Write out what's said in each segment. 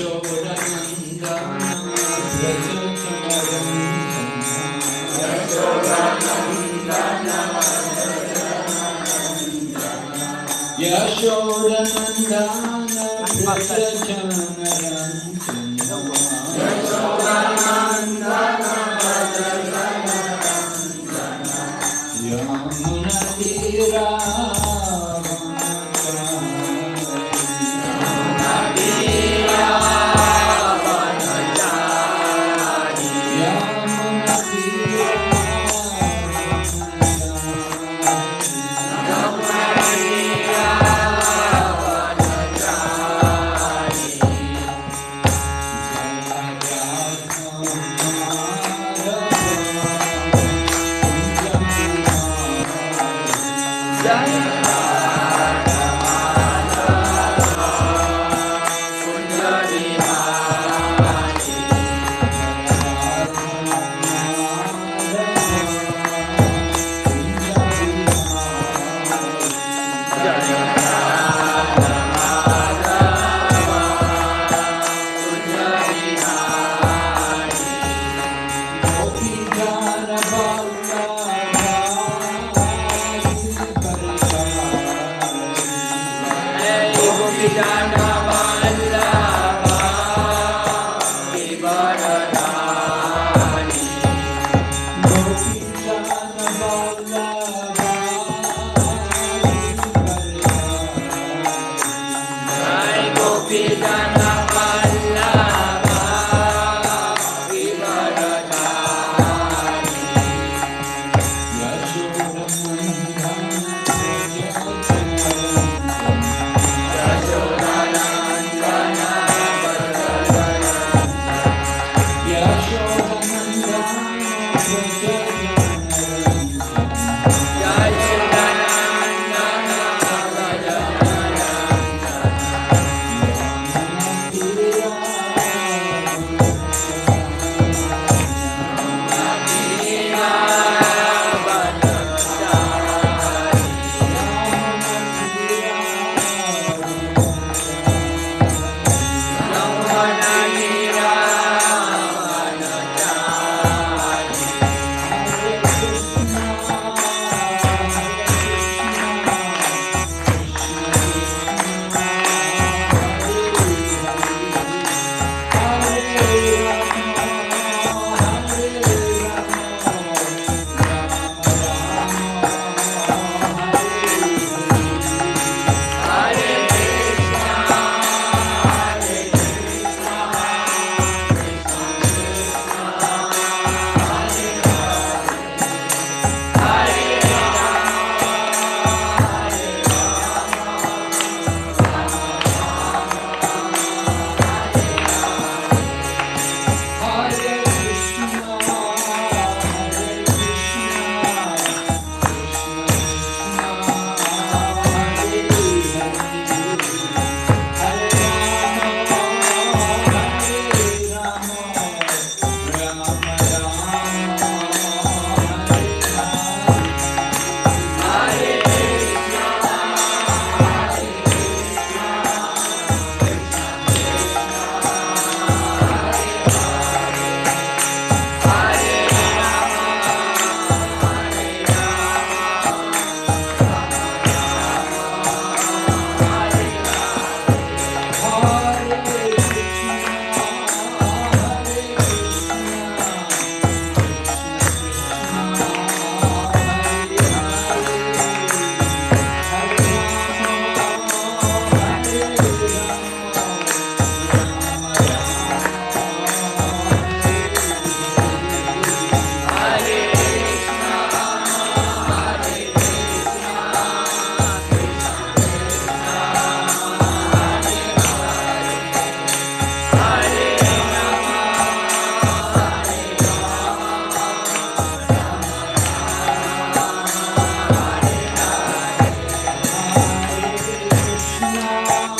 Yashodanandana Yashodanandana Hare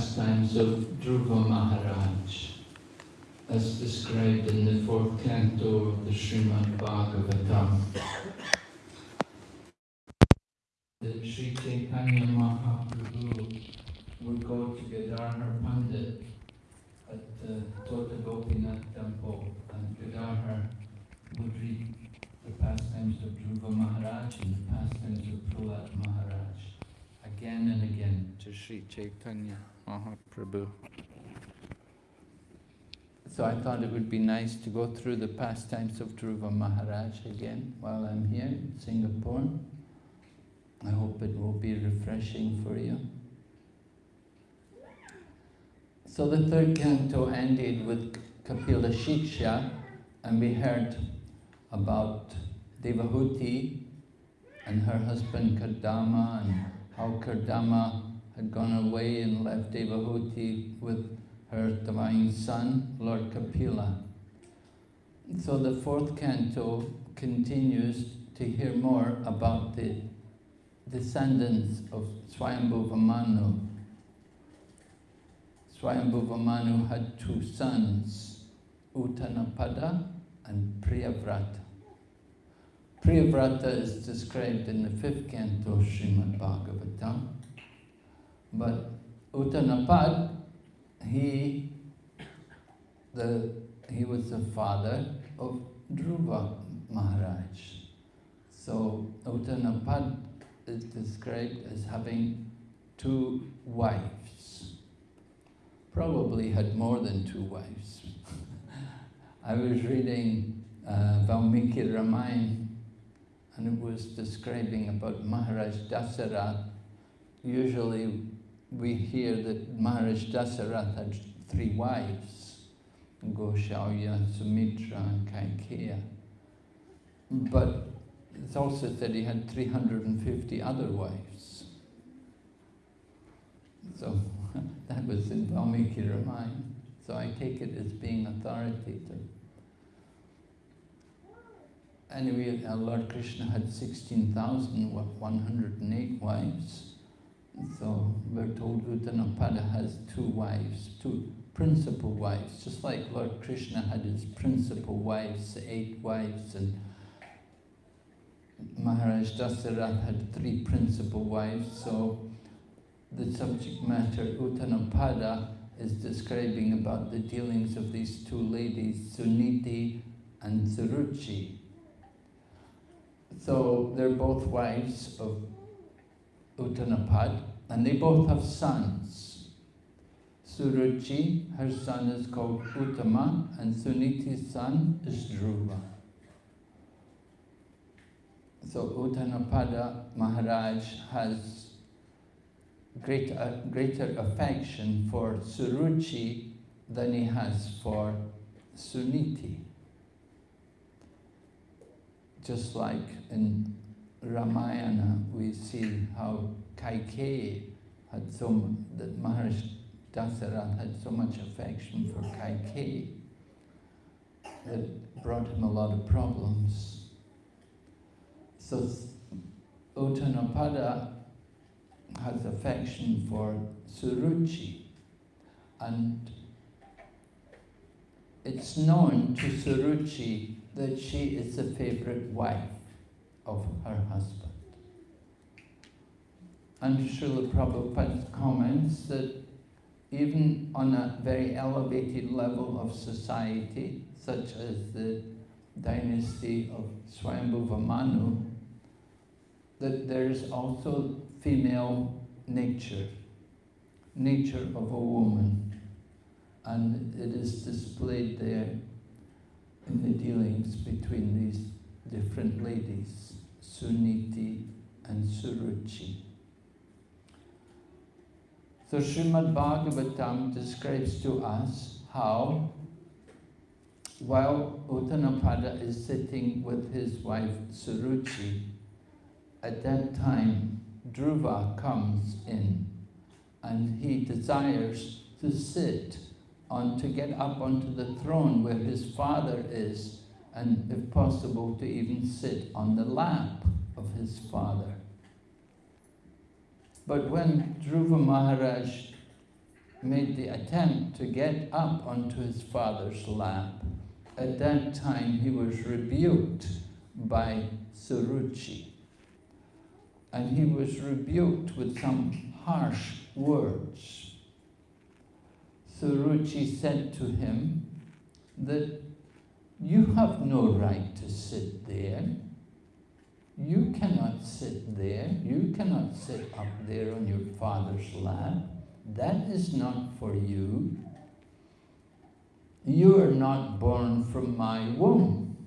pastimes of Dhruva Maharaj, as described in the fourth canto of the Srimad Bhagavatam. That Sri Chaitanya Mahaprabhu would go to Gadadhar Pandit at the Tota Gopinath temple, and Gadadhar would read the pastimes of Dhruva Maharaj and the pastimes of Prahlad Maharaj again and again to Sri Chaitanya Uh-huh, Mahaprabhu. So I thought it would be nice to go through the pastimes of Dhruva Maharaj again while I'm here in Singapore. I hope it will be refreshing for you. So the third canto ended with Kapila Shiksha and we heard about Devahuti and her husband Kardama and how Kardama had gone mm. away and left Devahuti with her divine son, Lord Kapila. So the fourth canto continues to hear more about the descendants of Swayambhuva Manu. Swayambhuva Manu had two sons, Uttanapada and Priyavrata. Priyavrata is described in the fifth canto of Srimad Bhagavatam. But Uttanapad, he, the, he was the father of Dhruva Maharaj. So Uttanapad is described as having two wives. Probably had more than two wives. I was reading uh, Valmiki Ramayana and it was describing about Maharaj Dasarath. Usually we hear that Maharaj Dasarath had three wives, Kaushalya, Sumitra and Kaikeyi. But it's also said he had 350 other wives. So that was in Valmiki Ramayana. So I take it as being authoritative. Anyway, Lord Krishna had 16,108 wives. So we're told Uttanapada has two wives, two principal wives, just like Lord Krishna had his principal wives, eight wives, and Maharaj Dasarath had three principal wives. So the subject matter, Uttanapada, is describing about the dealings of these two ladies, Suniti and Suruchi. So they're both wives of Uttanapad, and they both have sons. Suruchi, her son is called Uttama, and Suniti's son is Dhruva. So Uttanapada Maharaj has great, uh, greater affection for Suruchi than he has for Suniti just like in Ramayana, we see how Kaikeyi had so that Maharaj Dasarath had so much affection for Kaikeyi that brought him a lot of problems. So Uttanapada has affection for Suruchi and it's known to Suruchi that she is the favorite wife of her husband. And Srila Prabhupada comments that even on a very elevated level of society, such as the dynasty of Swayambhuva Manu, that there's also female nature, nature of a woman. And it is displayed there in the dealings between these different ladies, Suniti and Suruchi. So Srimad Bhagavatam describes to us how while Uttanapada is sitting with his wife Suruchi, at that time Dhruva comes in and he desires to sit on, to get up onto the throne where his father is and if possible to even sit on the lap of his father. But when Dhruva Maharaj made the attempt to get up onto his father's lap, at that time he was rebuked by Suruchi. And he was rebuked with some harsh words. Suruchi said to him that you have no right to sit there. You cannot sit there. You cannot sit up there on your father's lap. That is not for you. You are not born from my womb.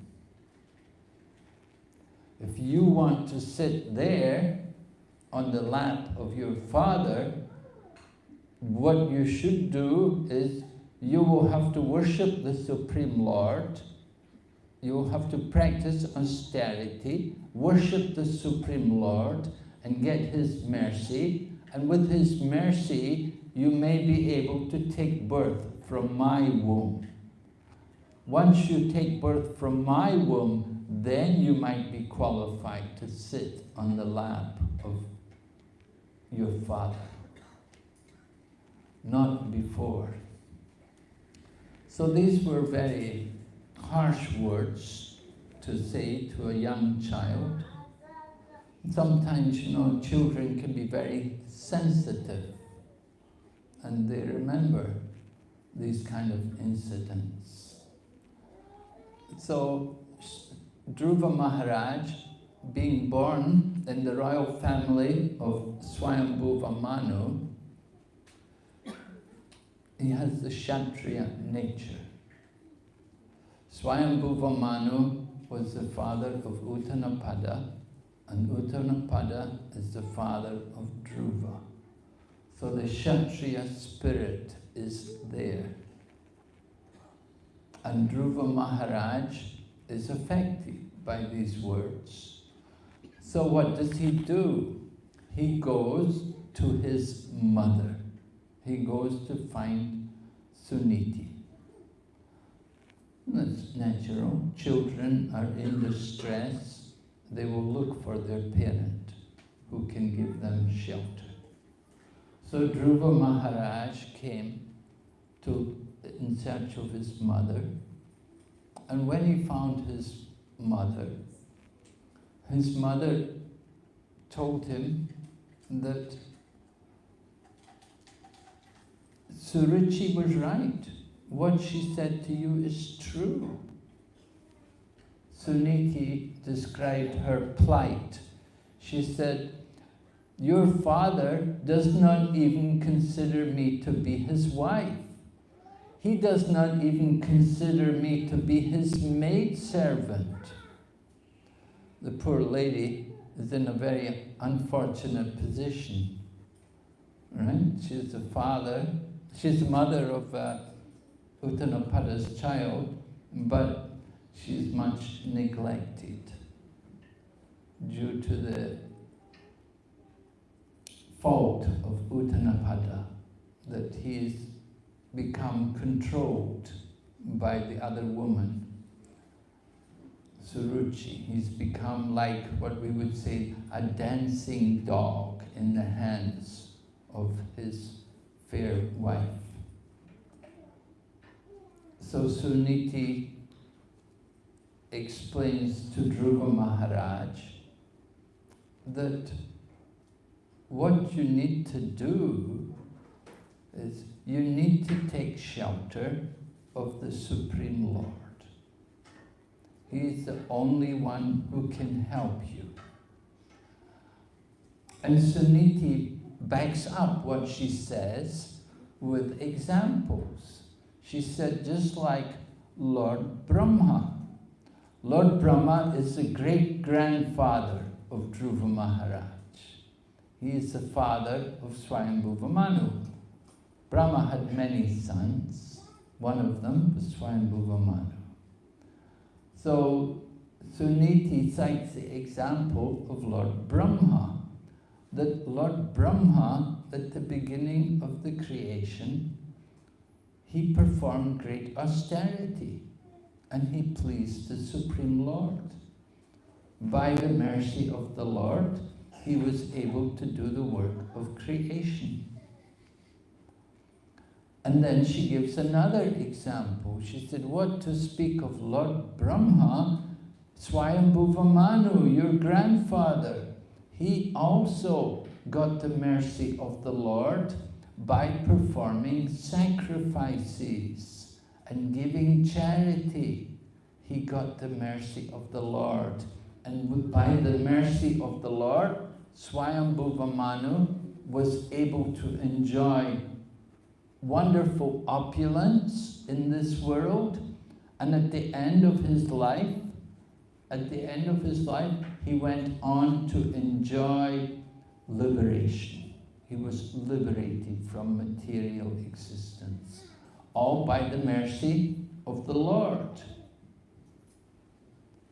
If you want to sit there on the lap of your father, what you should do is you will have to worship the Supreme Lord, you have to practice austerity, worship the Supreme Lord, and get His mercy, and with His mercy, you may be able to take birth from my womb. Once you take birth from my womb, then you might be qualified to sit on the lap of your father. Not before. So these were very harsh words to say to a young child. Sometimes, you know, children can be very sensitive and they remember these kind of incidents. So Dhruva Maharaj, being born in the royal family of Swayambhuva Manu, he has the Kshatriya nature. Swayambhuva Manu was the father of Uttanapada, and Uttanapada is the father of Dhruva. So the Kshatriya spirit is there. And Dhruva Maharaj is affected by these words. So what does he do? He goes to his mother. He goes to find Suniti. That's natural. Children are in distress. They will look for their parent who can give them shelter. So Dhruva Maharaj came to, in search of his mother. And when he found his mother, his mother told him that Suruchi was right. What she said to you is true. Suniti described her plight. She said, your father does not even consider me to be his wife. He does not even consider me to be his maidservant. The poor lady is in a very unfortunate position. Right? She's the father, she's the mother of uh, Uttanapada's child, but she's much neglected due to the fault of Uttanapada, that he's become controlled by the other woman, Suruchi. He's become like what we would say a dancing dog in the hands of his fair wife. So Suniti explains to Dhruva Maharaj that what you need to do is you need to take shelter of the Supreme Lord. He is the only one who can help you. And Suniti backs up what she says with examples. She said, just like Lord Brahma. Lord Brahma is the great-grandfather of Dhruva Maharaj. He is the father of Swayambhuva Manu. Brahma had many sons. One of them was Swayambhuva Manu. So Suniti cites the example of Lord Brahma, that Lord Brahma, at the beginning of the creation, he performed great austerity and he pleased the Supreme Lord. By the mercy of the Lord, he was able to do the work of creation. And then she gives another example. She said, what to speak of Lord Brahma, Swayambhuva Manu, your grandfather, he also got the mercy of the Lord by performing sacrifices and giving charity. He got the mercy of the Lord. And by the mercy of the Lord, Swayambhuva Manu was able to enjoy wonderful opulence in this world. And at the end of his life, at the end of his life, he went on to enjoy liberation. He was liberated from material existence, all by the mercy of the Lord.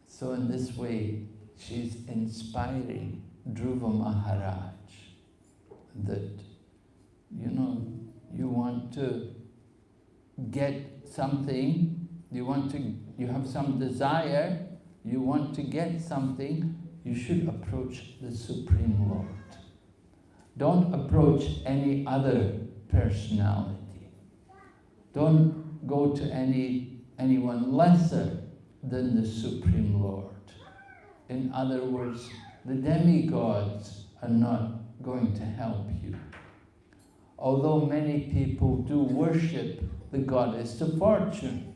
So in this way, she's inspiring Dhruva Maharaj that, you know, you want to get something, you want to, you have some desire, you want to get something, you should approach the Supreme Lord. Don't approach any other personality. Don't go to any anyone lesser than the Supreme Lord. In other words, the demigods are not going to help you. Although many people do worship the goddess of fortune,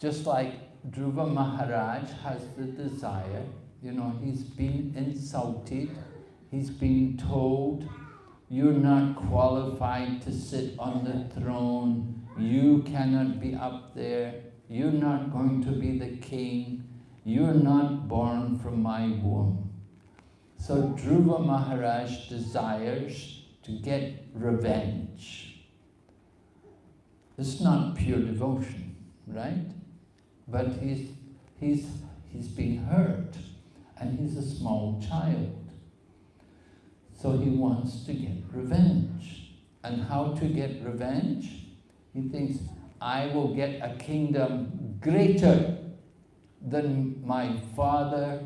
just like Dhruva Maharaj has the desire, you know, he's been insulted, he's been told, you're not qualified to sit on the throne, you cannot be up there, you're not going to be the king, you're not born from my womb. So Dhruva Maharaj desires to get revenge. It's not pure devotion, right? But he's, he's, he's being hurt and he's a small child. So he wants to get revenge. And how to get revenge? He thinks, I will get a kingdom greater than my father,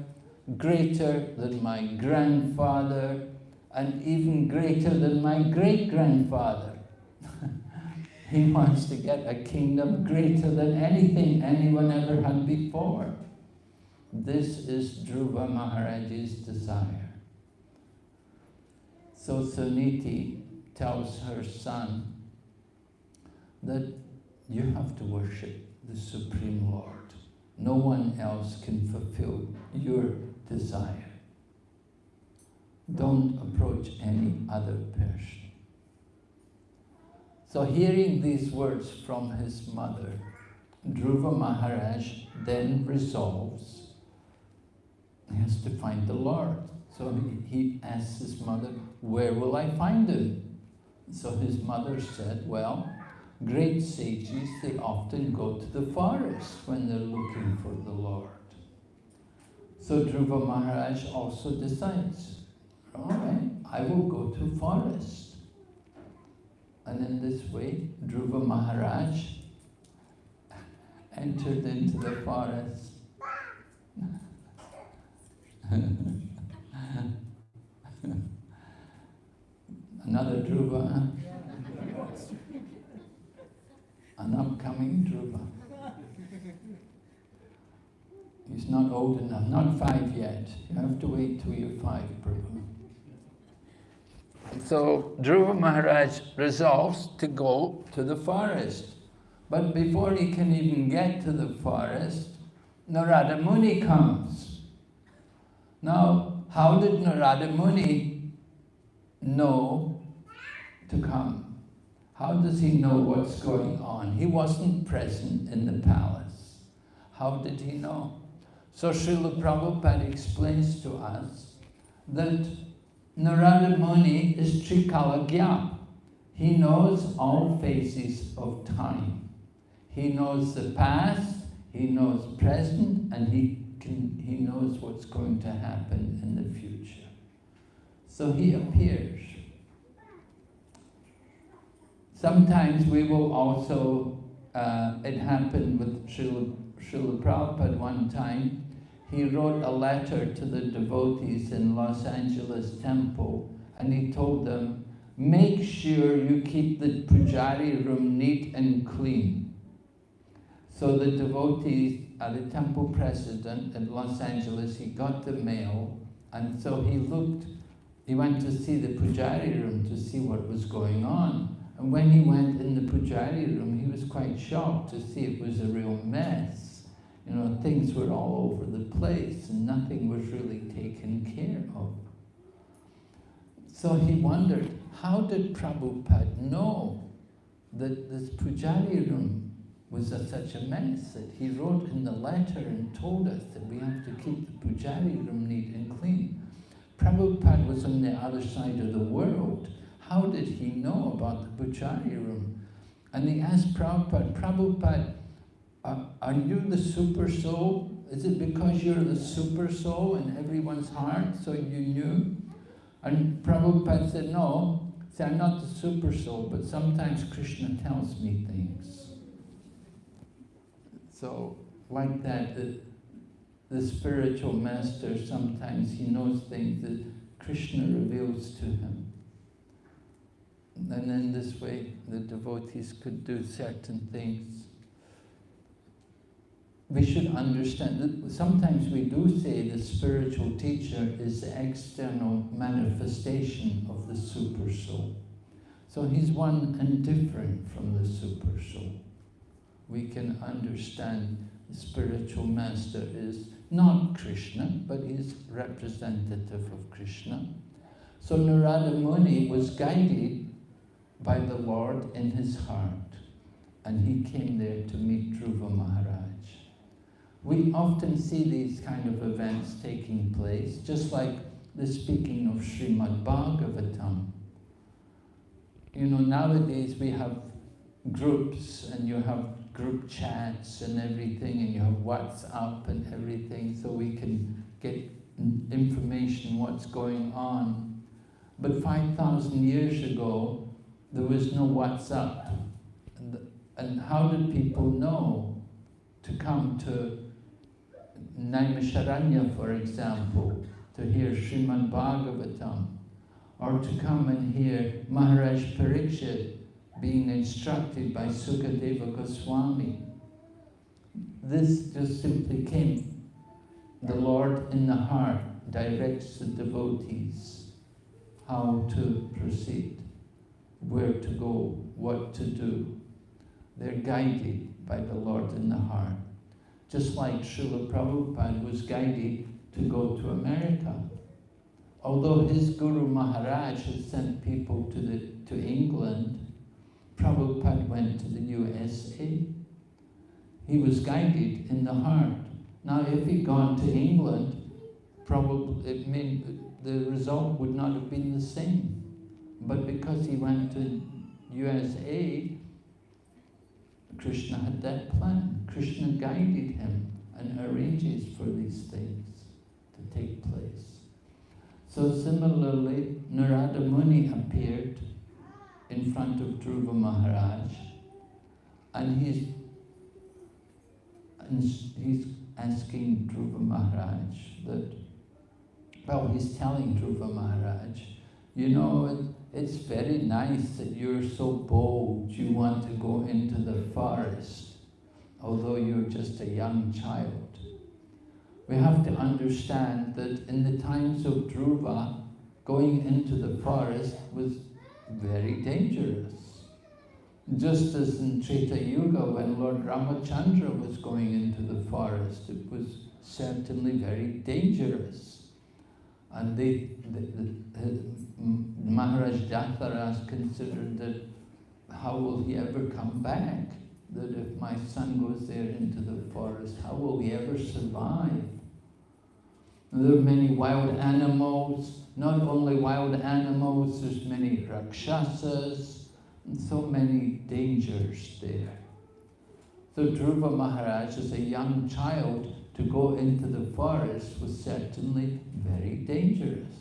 greater than my grandfather, and even greater than my great-grandfather. he wants to get a kingdom greater than anything anyone ever had before. This is Dhruva Maharaj's desire. So Suniti tells her son that you have to worship the Supreme Lord. No one else can fulfill your desire. Don't approach any other person. So hearing these words from his mother, Dhruva Maharaj then resolves he has to find the Lord. So he, asks his mother, where will I find him? So his mother said, well, great sages, they often go to the forest when they're looking for the Lord. So Dhruva Maharaj also decides, all right, I will go to forest. And in this way, Dhruva Maharaj entered into the forest. Another Dhruva, an upcoming Dhruva. He's not old enough, not five yet. You have to wait till you're five, Prabhu. So Dhruva Maharaj resolves to go to the forest. But before he can even get to the forest, Narada Muni comes. Now, how did Narada Muni know to come? How does he know what's going on? He wasn't present in the palace. How did he know? So Srila Prabhupada explains to us that Narada Muni is Trikalagya. He knows all phases of time. He knows the past, he knows present, and he, can, he knows what's going to happen in the future. So he appears. Sometimes we will also, uh, it happened with Srila, Srila Prabhupada one time, he wrote a letter to the devotees in Los Angeles temple and he told them, make sure you keep the pujari room neat and clean. So the devotees, uh, the temple president in Los Angeles, he got the mail and so he looked, he went to see the pujari room to see what was going on. And when he went in the pujari room, he was quite shocked to see it was a real mess. You know, things were all over the place and nothing was really taken care of. So he wondered, how did Prabhupada know that this pujari room was a, such a mess that he wrote in the letter and told us that we have to keep the pujari room neat and clean. Prabhupada was on the other side of the world. How did he know about the pujari room? And he asked Prabhupada, Prabhupada, are, are you the super soul? Is it because you're the super soul in everyone's heart, so you knew? And Prabhupada said, no, see, I'm not the super soul, but sometimes Krishna tells me things. So, like that, the, the spiritual master, sometimes he knows things that Krishna reveals to him. And in this way, the devotees could do certain things we should understand that sometimes we do say the spiritual teacher is the external manifestation of the super soul. So he's one and different from the super soul. We can understand the spiritual master is not Krishna, but he's representative of Krishna. So Narada Muni was guided by the Lord in his heart, and he came there to meet Dhruva Maharaj. We often see these kind of events taking place, just like the speaking of Srimad Bhagavatam. You know, nowadays we have groups and you have group chats and everything and you have WhatsApp and everything so we can get information what's going on. But 5,000 years ago, there was no WhatsApp. And, and how did people know to come to Naimisharanya, for example, to hear Srimad Bhagavatam, or to come and hear Maharaj Parikshit being instructed by Sukadeva Goswami. This just simply came. The Lord in the heart directs the devotees how to proceed, where to go, what to do. They're guided by the Lord in the heart just like Srila Prabhupada was guided to go to America. Although his Guru Maharaj had sent people to, the, to England, Prabhupada went to the USA. He was guided in the heart. Now, if he'd gone to England, probably it mean the result would not have been the same. But because he went to USA, Krishna had that plan. Krishna guided him and arranges for these things to take place. So similarly, Narada Muni appeared in front of Dhruva Maharaj and he's, and he's asking Dhruva Maharaj that, well, he's telling Dhruva Maharaj, you know, it's very nice that you're so bold, you want to go into the forest, although you're just a young child. We have to understand that in the times of Dhruva, going into the forest was very dangerous. Just as in Treta Yuga, when Lord Ramachandra was going into the forest, it was certainly very dangerous. And they, the, the, Maharaj Dasarath considered that how will he ever come back? That if my son goes there into the forest, how will he ever survive? There are many wild animals, not only wild animals, there's many rakshasas, and so many dangers there. So Dhruva Maharaj, as a young child, to go into the forest was certainly very dangerous.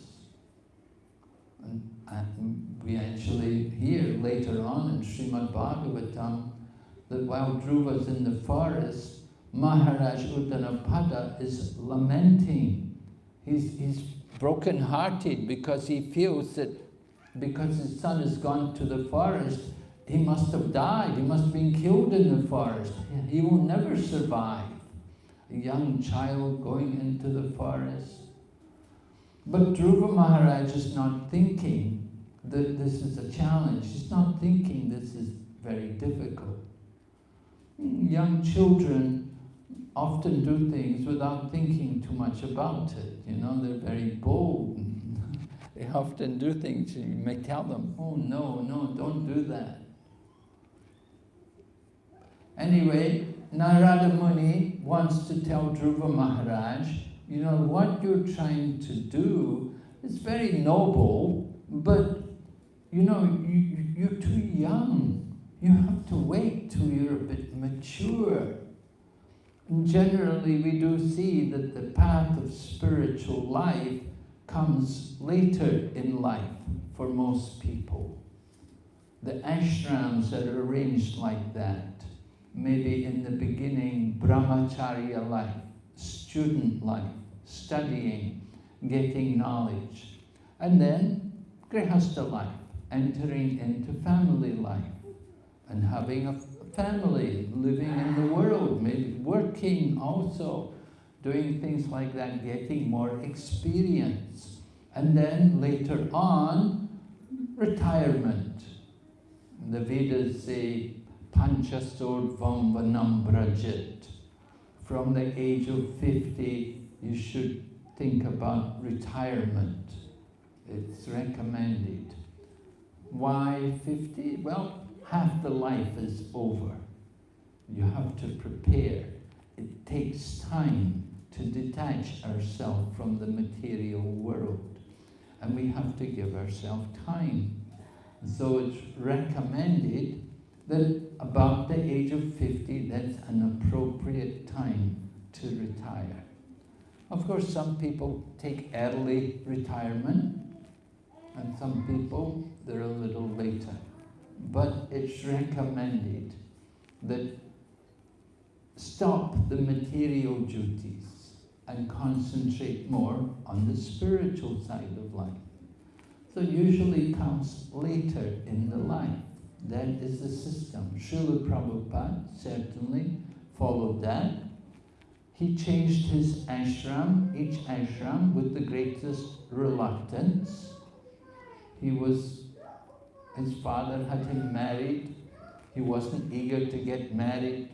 And, and we actually hear later on in Srimad Bhagavatam that while Dhruva's in the forest, Maharaj Uttanapada is lamenting. He's, he's broken-hearted because he feels that because his son has gone to the forest, he must have died, he must have been killed in the forest. He will never survive. A young child going into the forest. But Dhruva Maharaj is not thinking that this is a challenge. He's not thinking this is very difficult. Young children often do things without thinking too much about it. You know, they're very bold. they often do things, and you may tell them, oh no, no, don't do that. Anyway, Narada Muni wants to tell Dhruva Maharaj, you know, what you're trying to do is very noble, but, you know, you, you're too young. You have to wait till you're a bit mature. And generally, we do see that the path of spiritual life comes later in life for most people. The ashrams are arranged like that. Maybe in the beginning, brahmacharya life, student life, studying, getting knowledge. And then grihastha life, entering into family life and having a family, living in the world, maybe working also, doing things like that, getting more experience. And then later on, retirement. The Vedas say, Panchastordvam Vanambrajit. From the age of 50, you should think about retirement. It's recommended. Why 50? Well, half the life is over. You have to prepare. It takes time to detach ourselves from the material world. And we have to give ourselves time. So it's recommended that about the age of 50, that's an appropriate time to retire. Of course, some people take early retirement, and some people, they're a little later. But it's recommended that stop the material duties and concentrate more on the spiritual side of life. So usually comes later in the life. That is the system. Srila Prabhupada certainly followed that. He changed his ashram, each ashram, with the greatest reluctance. He was, his father had him married. He wasn't eager to get married.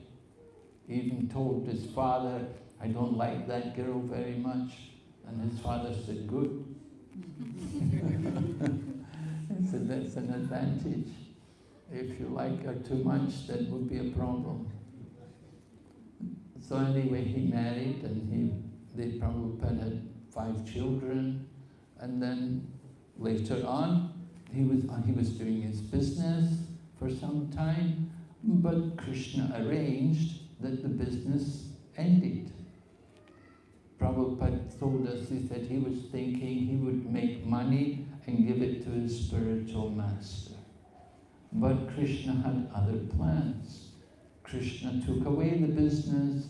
He even told his father, I don't like that girl very much. And his father said, good. he said, that's an advantage. If you like her too much, that would be a problem. So anyway, he married and he, they probably had five children. And then later on, he was, uh, he was doing his business for some time, but Krishna arranged that the business ended. Prabhupada told us, he said he was thinking he would make money and give it to his spiritual master. But Krishna had other plans. Krishna took away the business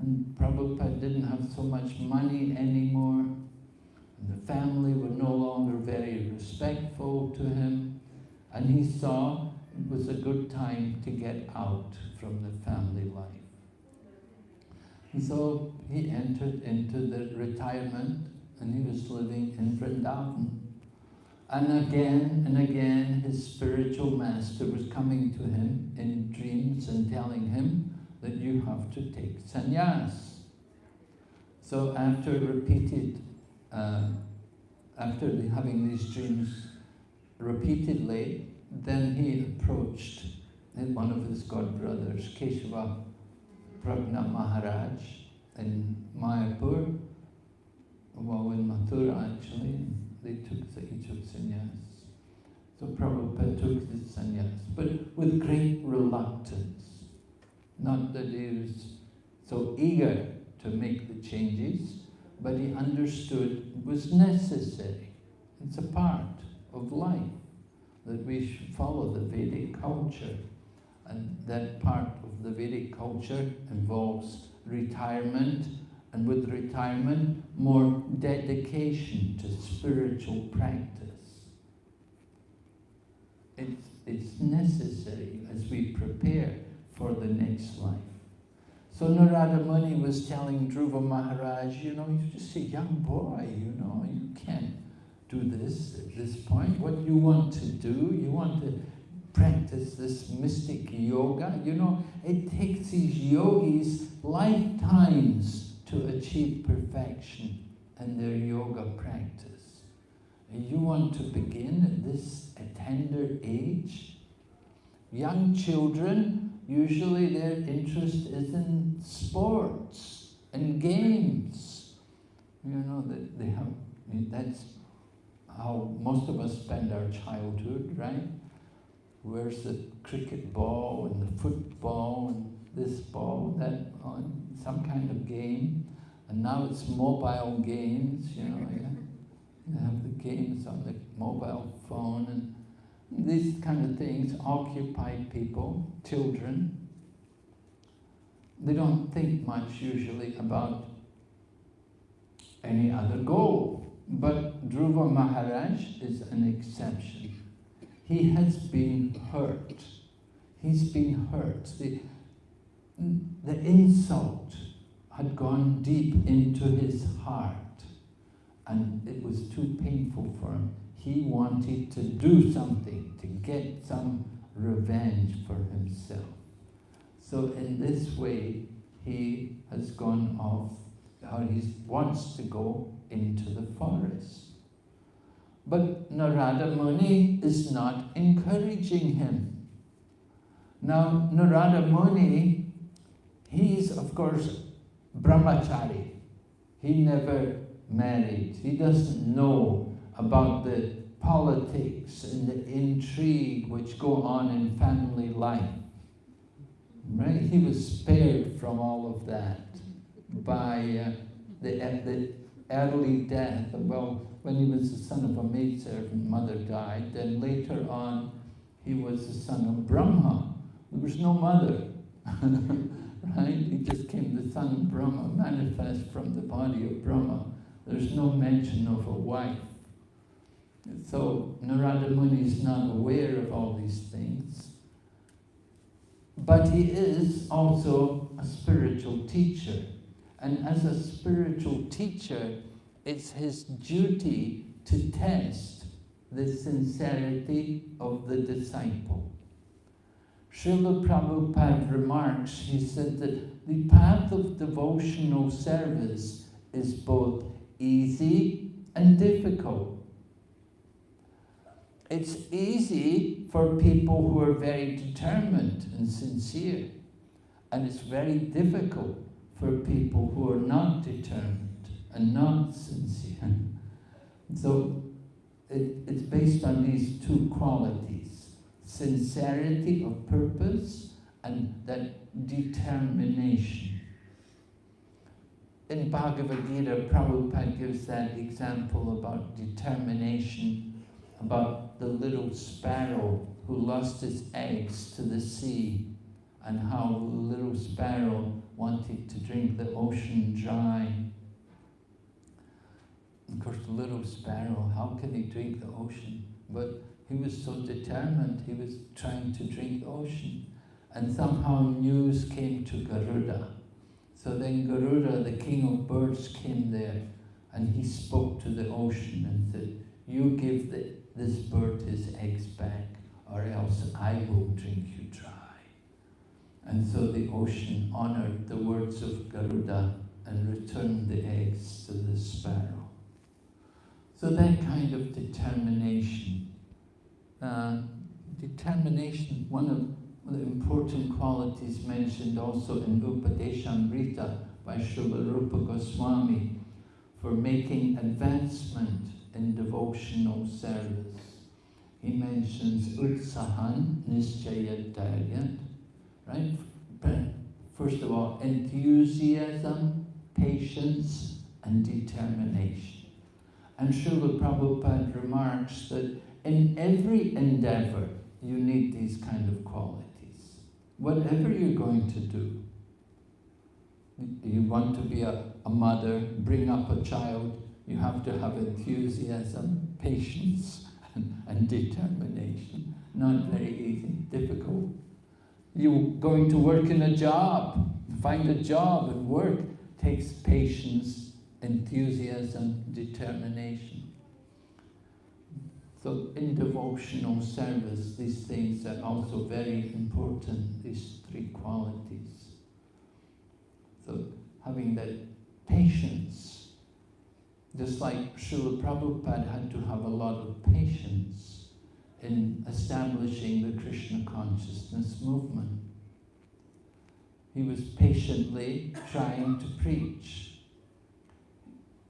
and Prabhupada didn't have so much money anymore. And the family were no longer very respectful to him. And he saw it was a good time to get out from the family life. And so he entered into the retirement and he was living in Vrindavan. And again and again his spiritual master was coming to him in dreams and telling him that you have to take sannyas. So after repeated, uh, after having these dreams repeatedly, then he approached one of his god brothers, Keshava Pragna Maharaj in Mayapur, well in Mathura actually, they took the, each of sannyas. So Prabhupada took the sannyas, but with great reluctance. Not hmm. that he was so eager to make the changes, but he understood it was necessary. It's a part of life that we should follow the Vedic culture. And that part of the Vedic culture involves retirement, and with retirement, more dedication to spiritual practice. It's, it's necessary as we prepare for the next life. So Narada Muni was telling Dhruva Maharaj, you know, you're just a young boy, you know, you can't do this at this point. What you want to do, you want to practice this mystic yoga. You know, it takes these yogis lifetimes to achieve perfection in their yoga practice. You want to begin at this tender age? Young children, usually their interest is in sports and games. You know, that they have, that's how most of us spend our childhood, right? Where's the cricket ball and the football and this ball, that on some kind of game. And now it's mobile games, you know, yeah. you have the games on the mobile phone and these kind of things occupy people, children. They don't think much usually about any other goal. But Dhruva Maharaj is an exception. He has been hurt. He's been hurt. The, the insult had gone deep into his heart and it was too painful for him. He wanted to do something, to get some revenge for himself. So in this way, he has gone off, or he wants to go into the forest. But Narada Muni is not encouraging him. Now, Narada Muni, he's of course brahmachari. He never married. He doesn't know about the politics and the intrigue which go on in family life. Right? He was spared from all of that by uh, the, the early death. Well, when he was the son of a maidservant, mother died. Then later on, he was the son of Brahma. There was no mother. right? He just came the son of Brahma, manifest from the body of Brahma. There's no mention of a wife. So Narada Muni is not aware of all these things. But he is also a spiritual teacher. And as a spiritual teacher, it's his duty to test the sincerity of the disciple. Srila Prabhupada remarks, he said that the path of devotional service is both easy and difficult. It's easy for people who are very determined and sincere, and it's very difficult for people who are not determined and not sincere. So it, it's based on these two qualities sincerity of purpose and that determination. In Bhagavad Gita, Prabhupada gives that example about determination, about the little sparrow who lost its eggs to the sea and how the little sparrow wanted to drink the ocean dry. Of course, the little sparrow, how can he drink the ocean? But he was so determined, he was trying to drink the ocean. And somehow news came to Garuda. So then Garuda, the king of birds, came there and he spoke to the ocean and said, you give the this bird his eggs back, or else I will drink you dry. And so the ocean honored the words of Garuda and returned the eggs to the sparrow. So that kind of determination, uh, determination, one of the important qualities mentioned also in Upadeshamrita by Srila Rupa Goswami for making advancement in devotional service. He mentions Utsahan Nischayad Dhairyat, right? First of all, enthusiasm, patience, and determination. And Srila Prabhupada remarks that in every endeavor, you need these kind of qualities. Whatever you're going to do, you want to be a, a mother, bring up a child, you have to have enthusiasm, patience, and, and determination. Not very easy, difficult. You're going to work in a job, find a job and work takes patience, enthusiasm, determination. So in devotional service, these things are also very important, these three qualities. So having that patience, just like Srila Prabhupada had to have a lot of patience in establishing the Krishna consciousness movement. He was patiently trying to preach.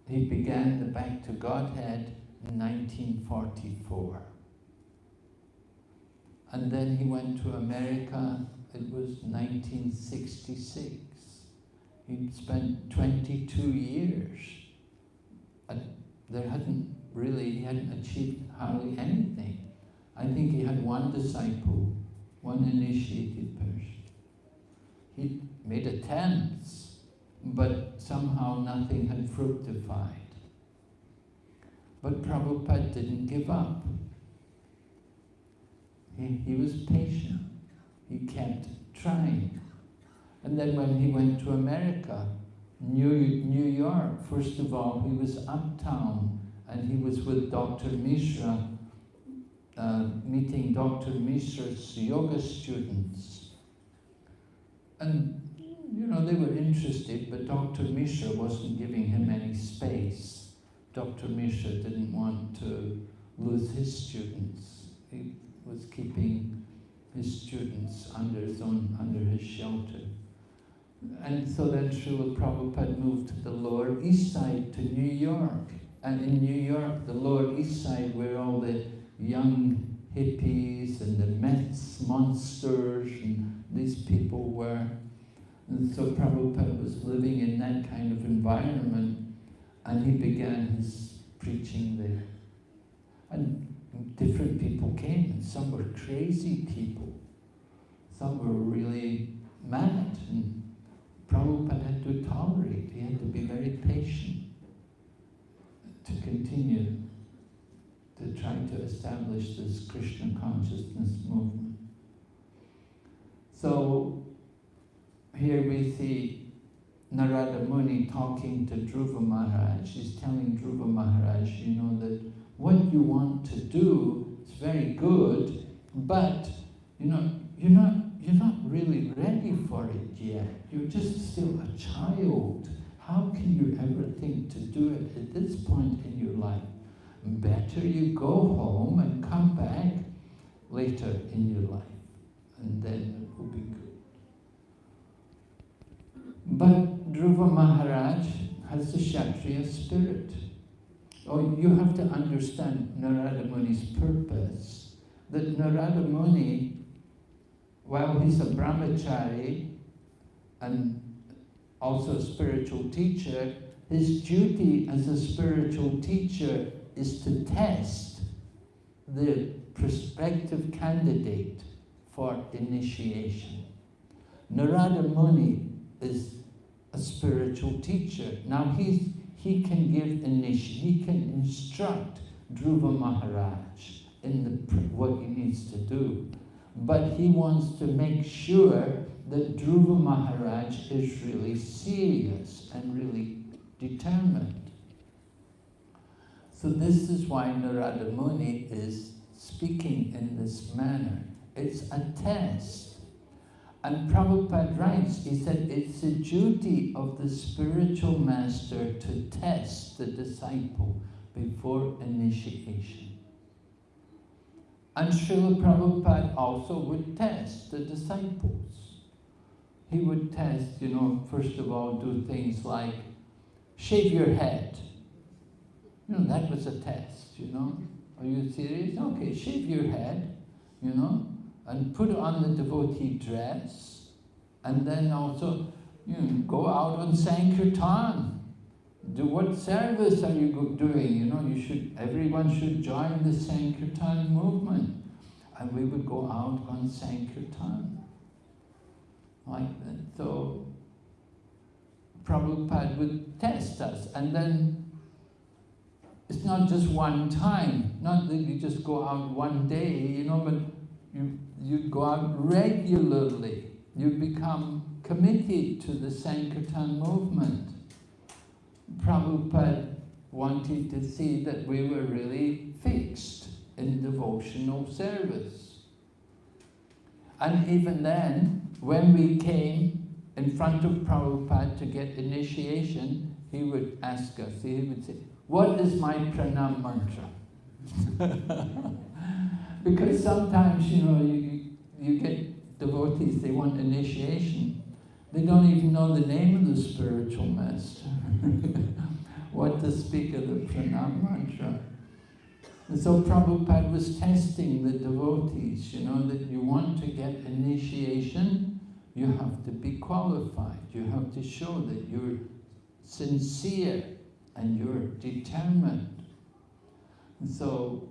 He began the Back to Godhead in 1944. And then he went to America, it was 1966. He'd spent 22 years. There hadn't really, he hadn't achieved hardly anything. I think he had one disciple, one initiated person. He made attempts, but somehow nothing had fructified. But Prabhupada didn't give up. He, he was patient. He kept trying. And then when he went to America, New, New York, first of all, he was uptown and he was with Dr. Mishra uh, meeting Dr. Mishra's yoga students. And, you know, they were interested, but Dr. Mishra wasn't giving him any space. Dr. Mishra didn't want to lose his students. He was keeping his students under his own, under his shelter. And so then Srila Prabhupada moved to the Lower East Side to New York. And in New York, the Lower East Side, where all the young hippies and the Mets monsters and these people were. And so Prabhupada was living in that kind of environment and he began his preaching there. And different people came and some were crazy people. Some were really mad and Prabhupada had to tolerate, he had to be very patient to continue to try to establish this Krishna consciousness movement. So here we see Narada Muni talking to Dhruva Maharaj. He's telling Dhruva Maharaj, you know, that what you want to do is very good, but you know, you're not really ready for it yet. You're just still a child. How can you ever think to do it at this point in your life? better you go home and come back later in your life. And then it will be good. But Dhruva Maharaj has the Kshatriya spirit. Oh, you have to understand Narada Muni's purpose. That Narada Muni, while he's a brahmachari and also a spiritual teacher, his duty as a spiritual teacher is to test the prospective candidate for initiation. Narada Muni is a spiritual teacher. Now he's, he can give initiation, he can instruct Dhruva Maharaj in the, what he needs to do. But he wants to make sure that Dhruva Maharaj is really serious and really determined. So this is why Narada Muni is speaking in this manner. It's a test. And Prabhupada writes, he said, it's the duty of the spiritual master to test the disciple before initiation. And Srila Prabhupada also would test the disciples. He would test, you know, first of all, do things like shave your head. You know, that was a test, you know. Are you serious? Okay, shave your head, you know, and put on the devotee dress, and then also, you know, go out on Sankirtan. Do what service are you doing? You know, you should, everyone should join the Sankirtan movement. And we would go out on Sankirtan. Like that. So, Prabhupada would test us. And then it's not just one time, not that you just go out one day, you know, but you, you go out regularly. You become committed to the Sankirtan movement. Prabhupada wanted to see that we were really fixed in devotional service. And even then, when we came in front of Prabhupada to get initiation, he would ask us, he would say, what is my pranam mantra? because sometimes, you know, you, you get devotees, they want initiation. They don't even know the name of the spiritual master. what to speak of the pranam mantra. And so Prabhupada was testing the devotees, you know, that you want to get initiation, you have to be qualified. You have to show that you're sincere and you're determined. And so,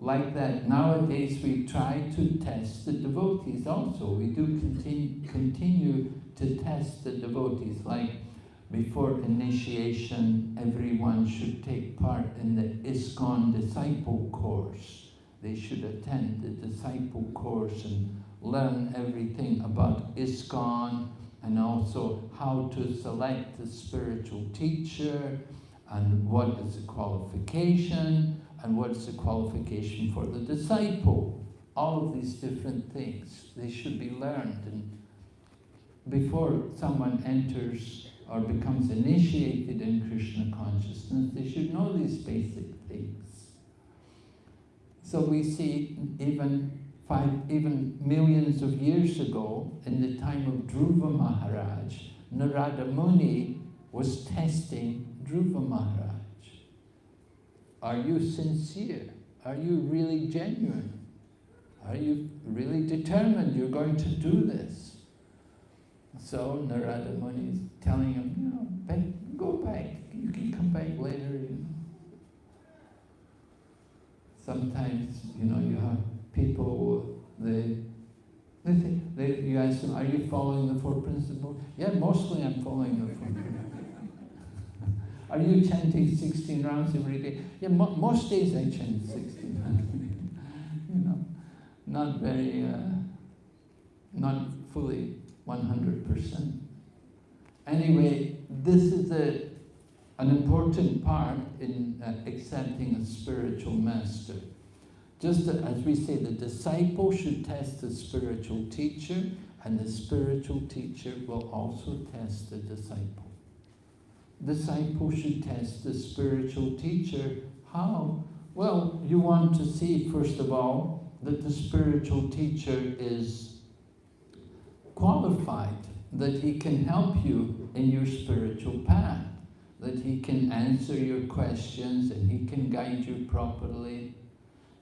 like that, nowadays we try to test the devotees also. We do continue, continue to test the devotees, like before initiation, everyone should take part in the ISKCON disciple course. They should attend the disciple course and learn everything about ISKCON and also how to select the spiritual teacher, and what is the qualification, and what is the qualification for the disciple. All of these different things, they should be learned. And before someone enters or becomes initiated in Krishna consciousness, they should know these basic things. So we see even five, even millions of years ago, in the time of Dhruva Maharaj, Narada Muni was testing Dhruva Maharaj. Are you sincere? Are you really genuine? Are you really determined you're going to do this? So Narada Muni is telling him, you know, back, go back. You can come back later. You know. Sometimes, you know, you have people, they, they, think, they, you ask them, are you following the Four Principles? Yeah, mostly I'm following the Four Principles. Are you chanting 16 rounds every day? Yeah, mo most days I chant 16 rounds. you know, not very, uh, not fully 100%. Anyway, this is a, an important part in uh, accepting a spiritual master. Just as we say, the disciple should test the spiritual teacher, and the spiritual teacher will also test the disciple disciple should test the spiritual teacher. How? Well, you want to see, first of all, that the spiritual teacher is qualified, that he can help you in your spiritual path, that he can answer your questions and he can guide you properly.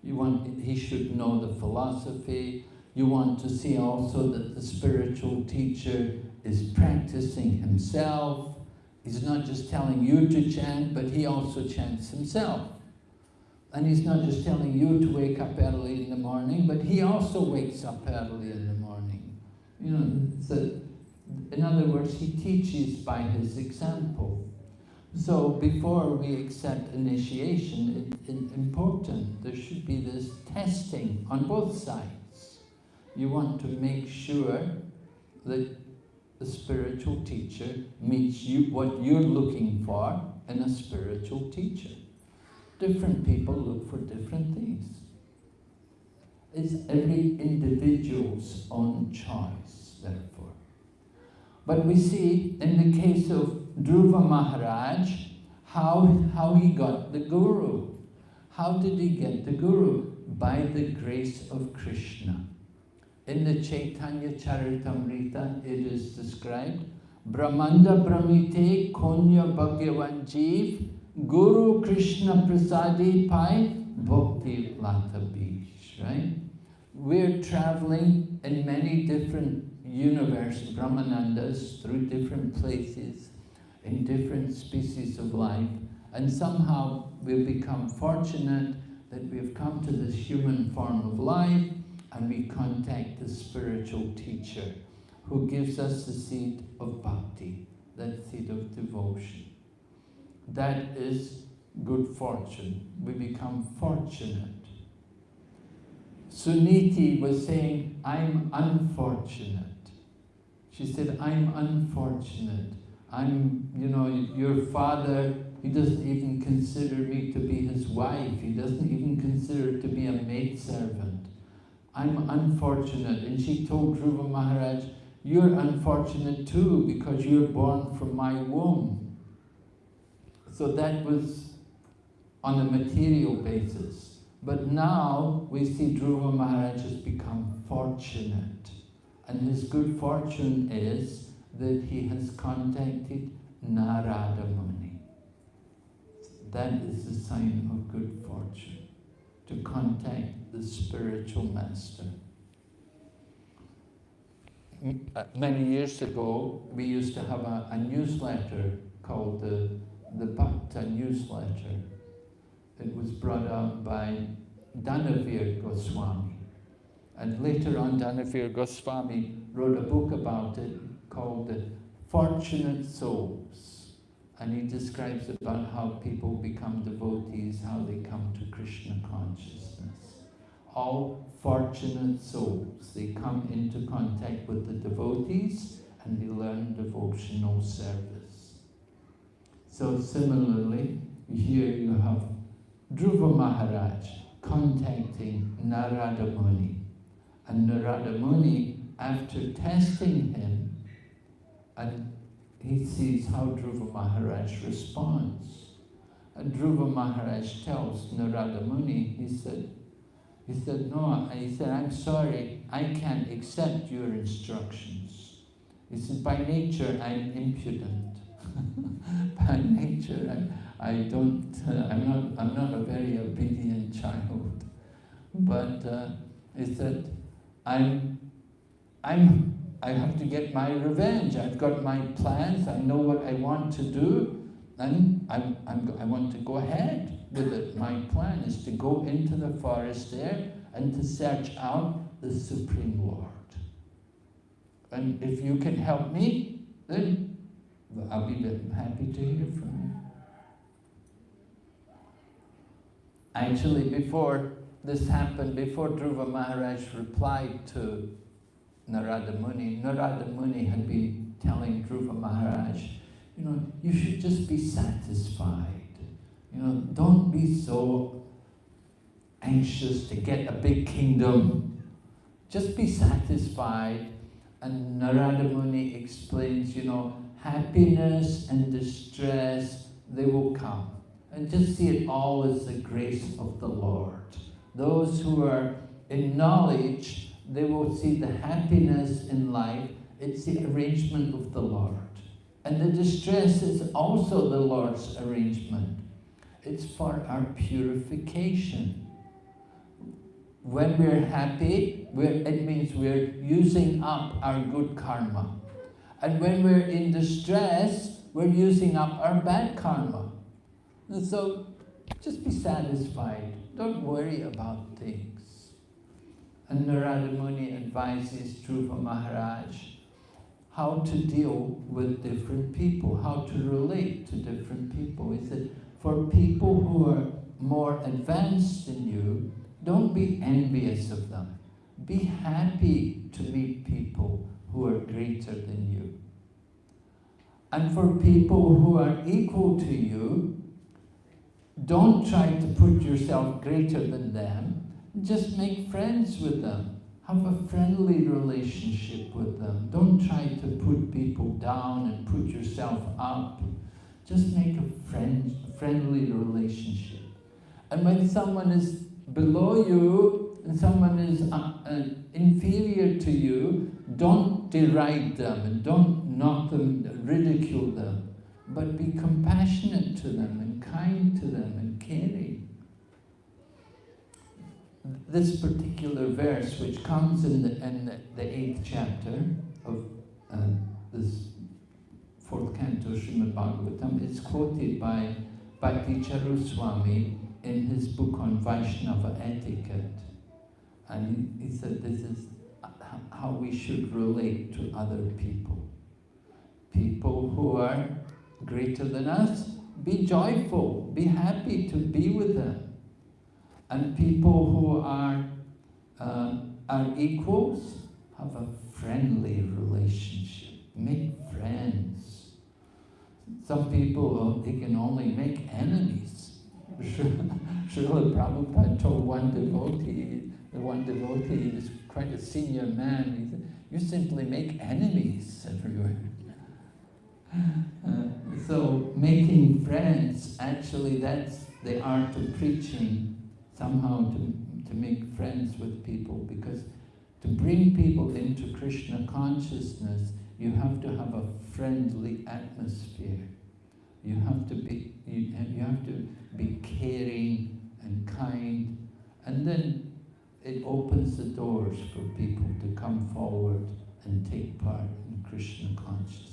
You want, he should know the philosophy. You want to see also that the spiritual teacher is practicing himself, He's not just telling you to chant, but he also chants himself. And he's not just telling you to wake up early in the morning, but he also wakes up early in the morning. You know, so in other words, he teaches by his example. So before we accept initiation, it's it, important, there should be this testing on both sides. You want to make sure that the spiritual teacher meets you what you're looking for in a spiritual teacher. Different people look for different things. It's every individual's own choice, But we see in the case of Dhruva Maharaj, how, how he got the Guru. How did he get the Guru? By the grace of Krishna. In the Chaitanya Charitamrita, it is described, Brahmanda Bhramite Konya Bhagavan Jeev Guru Krishna Prasadi Pai Bhakti Lata Bija, right? We're traveling in many different universe Brahmandas through different places, in different species of life, and somehow we've become fortunate that we've come to this human form of life and we contact the spiritual teacher who gives us the seed of bhakti, that seed of devotion. That is good fortune. We become fortunate. Suniti was saying, I'm unfortunate. She said, I'm unfortunate. I'm, you know, your father, he doesn't even consider me to be his wife. He doesn't even consider to be a maidservant. I'm unfortunate. And she told Dhruva Maharaj, you're unfortunate too because you're born from my womb. So that was on a material basis. But now we see Dhruva Maharaj has become fortunate. And his good fortune is that he has contacted Narada Muni. That is the sign of good fortune, to contact the spiritual master. Uh, many years ago, we used to have a, a newsletter called the, the Bhakta newsletter. It was brought out by Danavir Goswami. And later on, Danavir Goswami wrote a book about it called The Fortunate Souls. And he describes about how people become devotees, how they come to Krishna consciousness. All fortunate souls, they come into contact with the devotees and they learn devotional service. So similarly, here you have Dhruva Maharaj contacting Narada Muni. And Narada Muni, after testing him, and he sees how Dhruva Maharaj responds. And Dhruva Maharaj tells Narada Muni, he said, he said, no, he said, I'm sorry, I can't accept your instructions. He said, by nature, I'm impudent. by nature, I, I don't, uh, I'm, not, I'm not a very obedient child. But uh, he said, I'm, I'm, I have to get my revenge. I've got my plans. I know what I want to do. And I'm, I'm, I want to go ahead with it. My plan is to go into the forest there and to search out the Supreme Lord. And if you can help me, then I'll be happy to hear from you. Actually, before this happened, before Dhruva Maharaj replied to Narada Muni, Narada Muni had been telling Dhruva Maharaj, you know, you should just be satisfied. You know, don't be so anxious to get a big kingdom. Just be satisfied. And Narada Muni explains, you know, happiness and distress, they will come. And just see it all as the grace of the Lord. Those who are in knowledge, they will see the happiness in life. It's the arrangement of the Lord. And the distress is also the Lord's arrangement. It's for our purification. When we're happy, we're, it means we're using up our good karma. And when we're in distress, we're using up our bad karma. And so just be satisfied. Don't worry about things. And Narada Muni advises Dhruva Maharaj how to deal with different people, how to relate to different people. He said, for people who are more advanced than you, don't be envious of them. Be happy to meet people who are greater than you. And for people who are equal to you, don't try to put yourself greater than them. Just make friends with them. Have a friendly relationship with them. Don't try to put people down and put yourself up. Just make a friend, friendly relationship. And when someone is below you and someone is uh, uh, inferior to you, don't deride them and don't knock them, ridicule them, but be compassionate to them kind to them and caring. This particular verse, which comes in the, in the, eighth chapter of uh, this fourth canto of Srimad Bhagavatam, is quoted by Bhakti Charuswami in his book on Vaishnava etiquette. And he said this is how we should relate to other people. People who are greater than us, be joyful, be happy to be with them. And people who are, uh, are equals, have a friendly relationship, make friends. Some people, uh, they can only make enemies. Srila Prabhupada told one devotee, the one devotee is quite a senior man, he said, you simply make enemies everywhere. Uh, so making friends, actually that's the art of preaching, somehow to, to make friends with people, because to bring people into Krishna consciousness, you have to have a friendly atmosphere. You have to be, you, you have to be caring and kind, and then it opens the doors for people to come forward and take part in Krishna consciousness.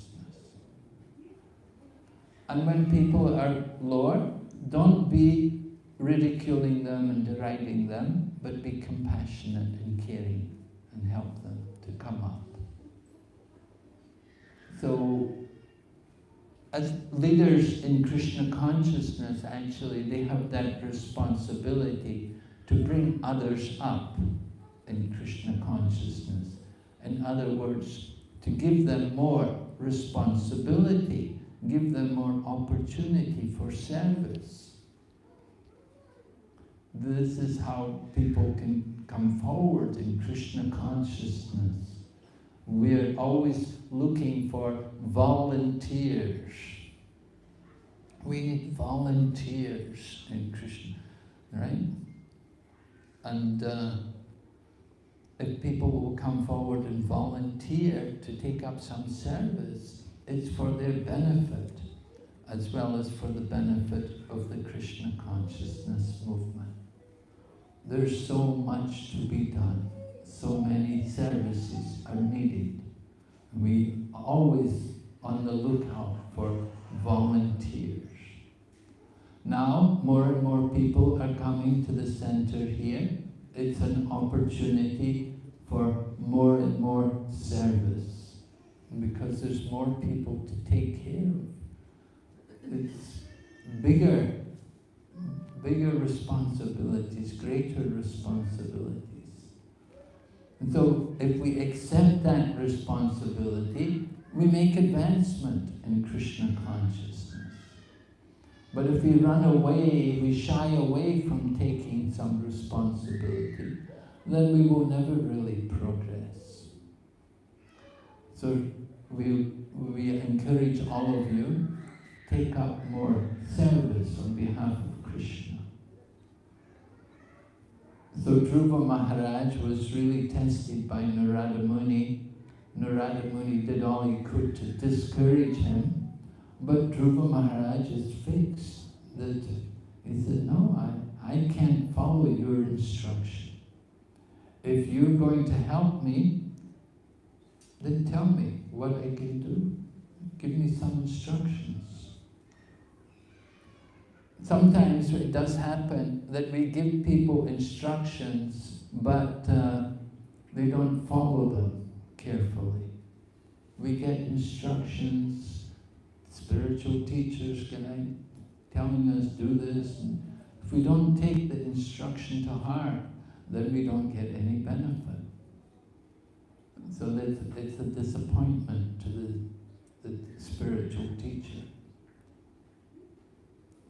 And when people are lower, don't be ridiculing them and deriding them, but be compassionate and caring and help them to come up. So, as leaders in Krishna consciousness, actually, they have that responsibility to bring others up in Krishna consciousness. In other words, to give them more responsibility give them more opportunity for service. This is how people can come forward in Krishna consciousness. We're always looking for volunteers. We need volunteers in Krishna, right? And uh, if people will come forward and volunteer to take up some service, it's for their benefit as well as for the benefit of the Krishna consciousness movement. There's so much to be done. So many services are needed. We always on the lookout for volunteers. Now, more and more people are coming to the center here. It's an opportunity for more and more service because there's more people to take care of. It's bigger, bigger responsibilities, greater responsibilities. And so if we accept that responsibility, we make advancement in Krishna consciousness. But if we run away, we shy away from taking some responsibility, then we will never really progress. So we, we encourage all of you, take up more service on behalf of Krishna. So Dhruva Maharaj was really tested by Narada Muni. Narada Muni did all he could to discourage him, but Dhruva Maharaj is fixed that he said, no, I, I can't follow your instruction. If you're going to help me, then tell me what I can do. Give me some instructions. Sometimes it does happen that we give people instructions, but uh, they don't follow them carefully. We get instructions, spiritual teachers can I, telling us do this. And if we don't take the instruction to heart, then we don't get any benefit. So it's, a disappointment to the, the spiritual teacher.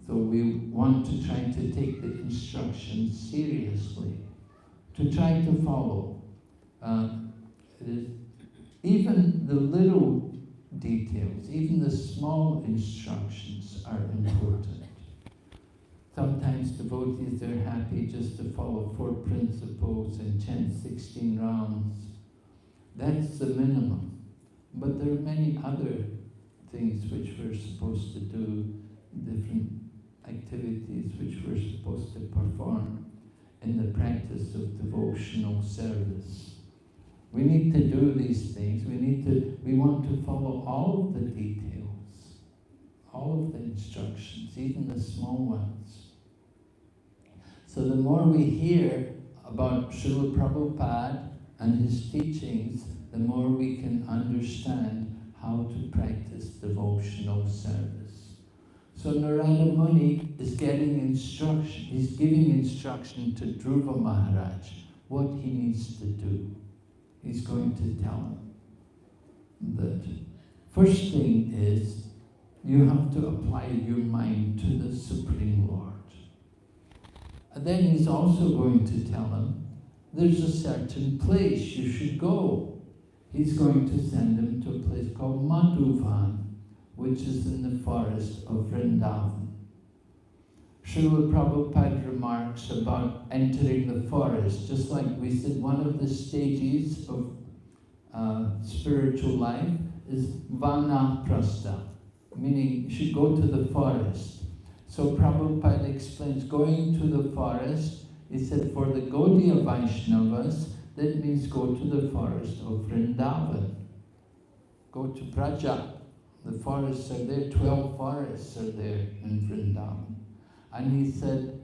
So we want to try to take the instructions seriously, to try to follow. Uh, even the little details, even the small instructions are important. Sometimes devotees, they're happy just to follow four principles and chant 16 rounds. That's the minimum. But there are many other things which we're supposed to do, different activities which we're supposed to perform in the practice of devotional service. We need to do these things. We need to, we want to follow all of the details, all of the instructions, even the small ones. So the more we hear about Srila Prabhupada and his teachings, the more we can understand how to practice devotional service. So Narada Muni is getting instruction, he's giving instruction to Dhruva Maharaj what he needs to do. He's going to tell him that first thing is you have to apply your mind to the Supreme Lord. And then he's also going to tell him, there's a certain place you should go. He's going to send him to a place called Madhuvan, which is in the forest of Vrindavan. Srila Prabhupada remarks about entering the forest, just like we said, one of the stages of uh, spiritual life is vanaprastha, meaning you should go to the forest. So Prabhupada explains, going to the forest, he said for the Gaudiya Vaishnavas, that means go to the forest of Vrindavan. Go to Braja. The forests are there, 12 forests are there in Vrindavan. And he said,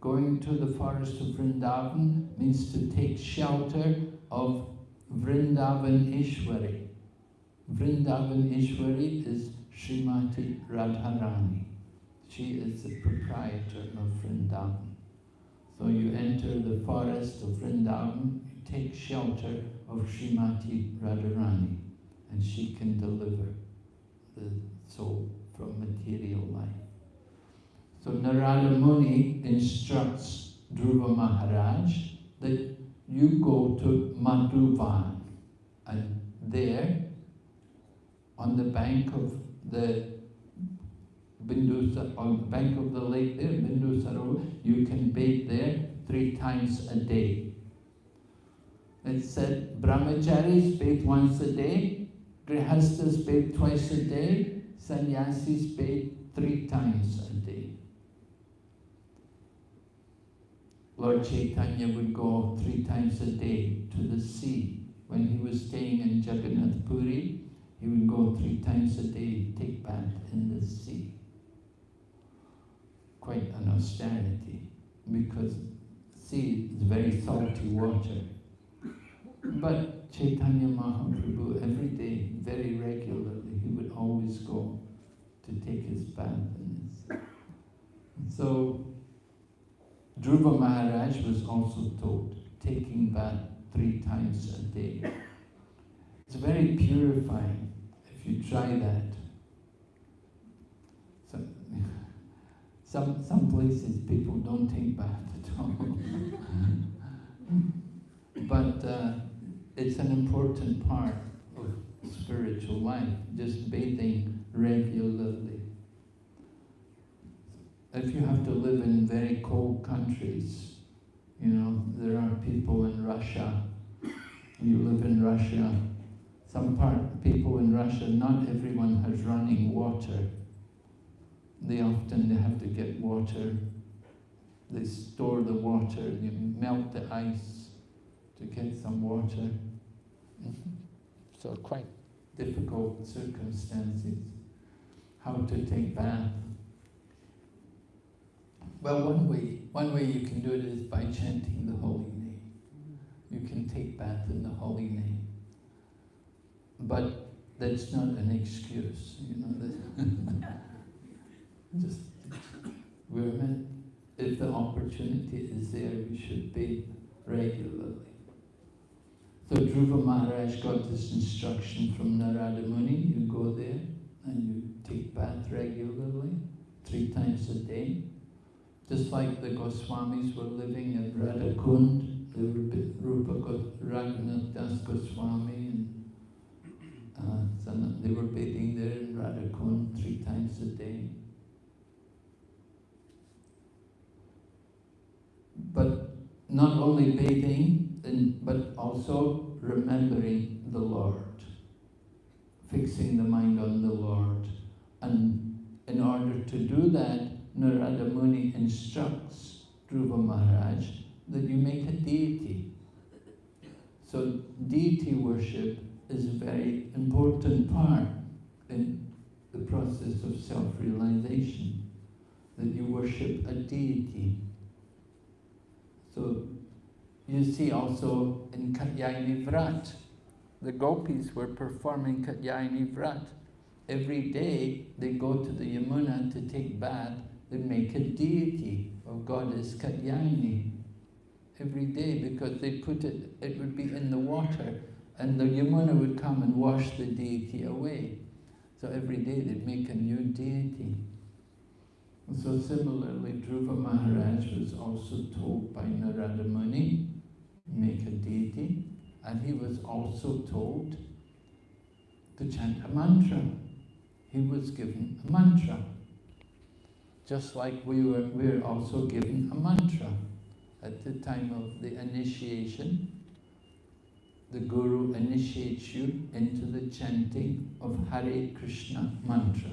going to the forest of Vrindavan means to take shelter of Vrindavan Ishwari. Vrindavan Ishwari is Srimati Radharani. She is the proprietor of Vrindavan. So you enter the forest of Vrindavan, take shelter of Srimati Radharani, and she can deliver the soul from material life. So Narada Muni instructs Dhruva Maharaj that you go to Madhuvan, and there, on the bank of the Bindu, on the bank of the lake there, Bindu Sarovar, you can bathe there three times a day. It said brahmacharis bathe once a day, grihastas bathe twice a day, sannyasis bathe three times a day. Lord Chaitanya would go three times a day to the sea. When he was staying in Jagannath Puri, he would go three times a day, take bath in the sea quite an austerity because sea is very salty water. But Chaitanya Mahaprabhu, every day, very regularly, he would always go to take his bath. And so, Dhruva Maharaj was also taught taking bath three times a day. It's very purifying if you try that. Some, some places people don't take bath at all. but uh, it's an important part of spiritual life, just bathing regularly. If you have to live in very cold countries, you know, there are people in Russia, you live in Russia, some part, people in Russia, not everyone has running water they mm-hmm. often they have to get water. They store the water, you melt the ice to get some water. Mm-hmm. so quite difficult circumstances. How to take bath. Well, one way, one way you can do it is by chanting the holy name. Mm-hmm. You can take bath in the holy name. But that's not an excuse, you know. Just women, if the opportunity is there, we should bathe regularly. So Dhruva Maharaj got this instruction from Narada Muni, you go there and you take bath regularly, three times a day. Just like the Goswamis were living in Radhakund, the Rupa Raghunath Das Goswami and uh, they were bathing there in Radhakund three times a day. But not only bathing, but also remembering the Lord, fixing the mind on the Lord. And in order to do that, Narada Muni instructs Dhruva Maharaj that you make a deity. So deity worship is a very important part in the process of self-realization, that you worship a deity. So you see also in Katyayani Vrat, the gopis were performing Katyayani Vrat. Every day they go to the Yamuna to take bath, they make a deity of goddess Katyayani. Every day because they put it, it would be in the water and the Yamuna would come and wash the deity away. So every day they'd make a new deity. So similarly, Dhruva Maharaj was also told by Narada Muni, make a deity, and he was also told to chant a mantra. He was given a mantra. Just like we were, we were also given a mantra. At the time of the initiation, the Guru initiates you into the chanting of Hare Krishna mantra.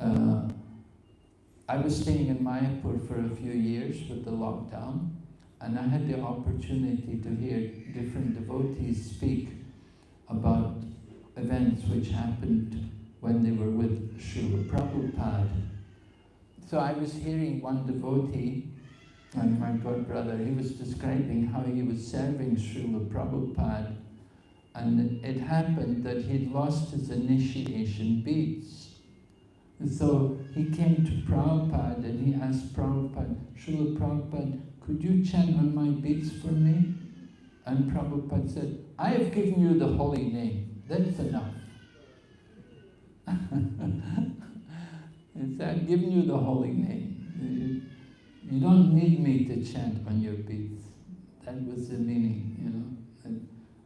Uh, I was staying in Mayapur for a few years with the lockdown, and I had the opportunity to hear different devotees speak about events which happened when they were with Srila Prabhupada. So I was hearing one devotee, and my god brother, he was describing how he was serving Srila Prabhupada, and it happened that he'd lost his initiation beads. So he came to Prabhupada and he asked Prabhupada, Srila Prabhupada, could you chant on my beads for me? And Prabhupada said, I have given you the holy name. That's enough. he said, I've given you the holy name. You don't need me to chant on your beads. That was the meaning, you know.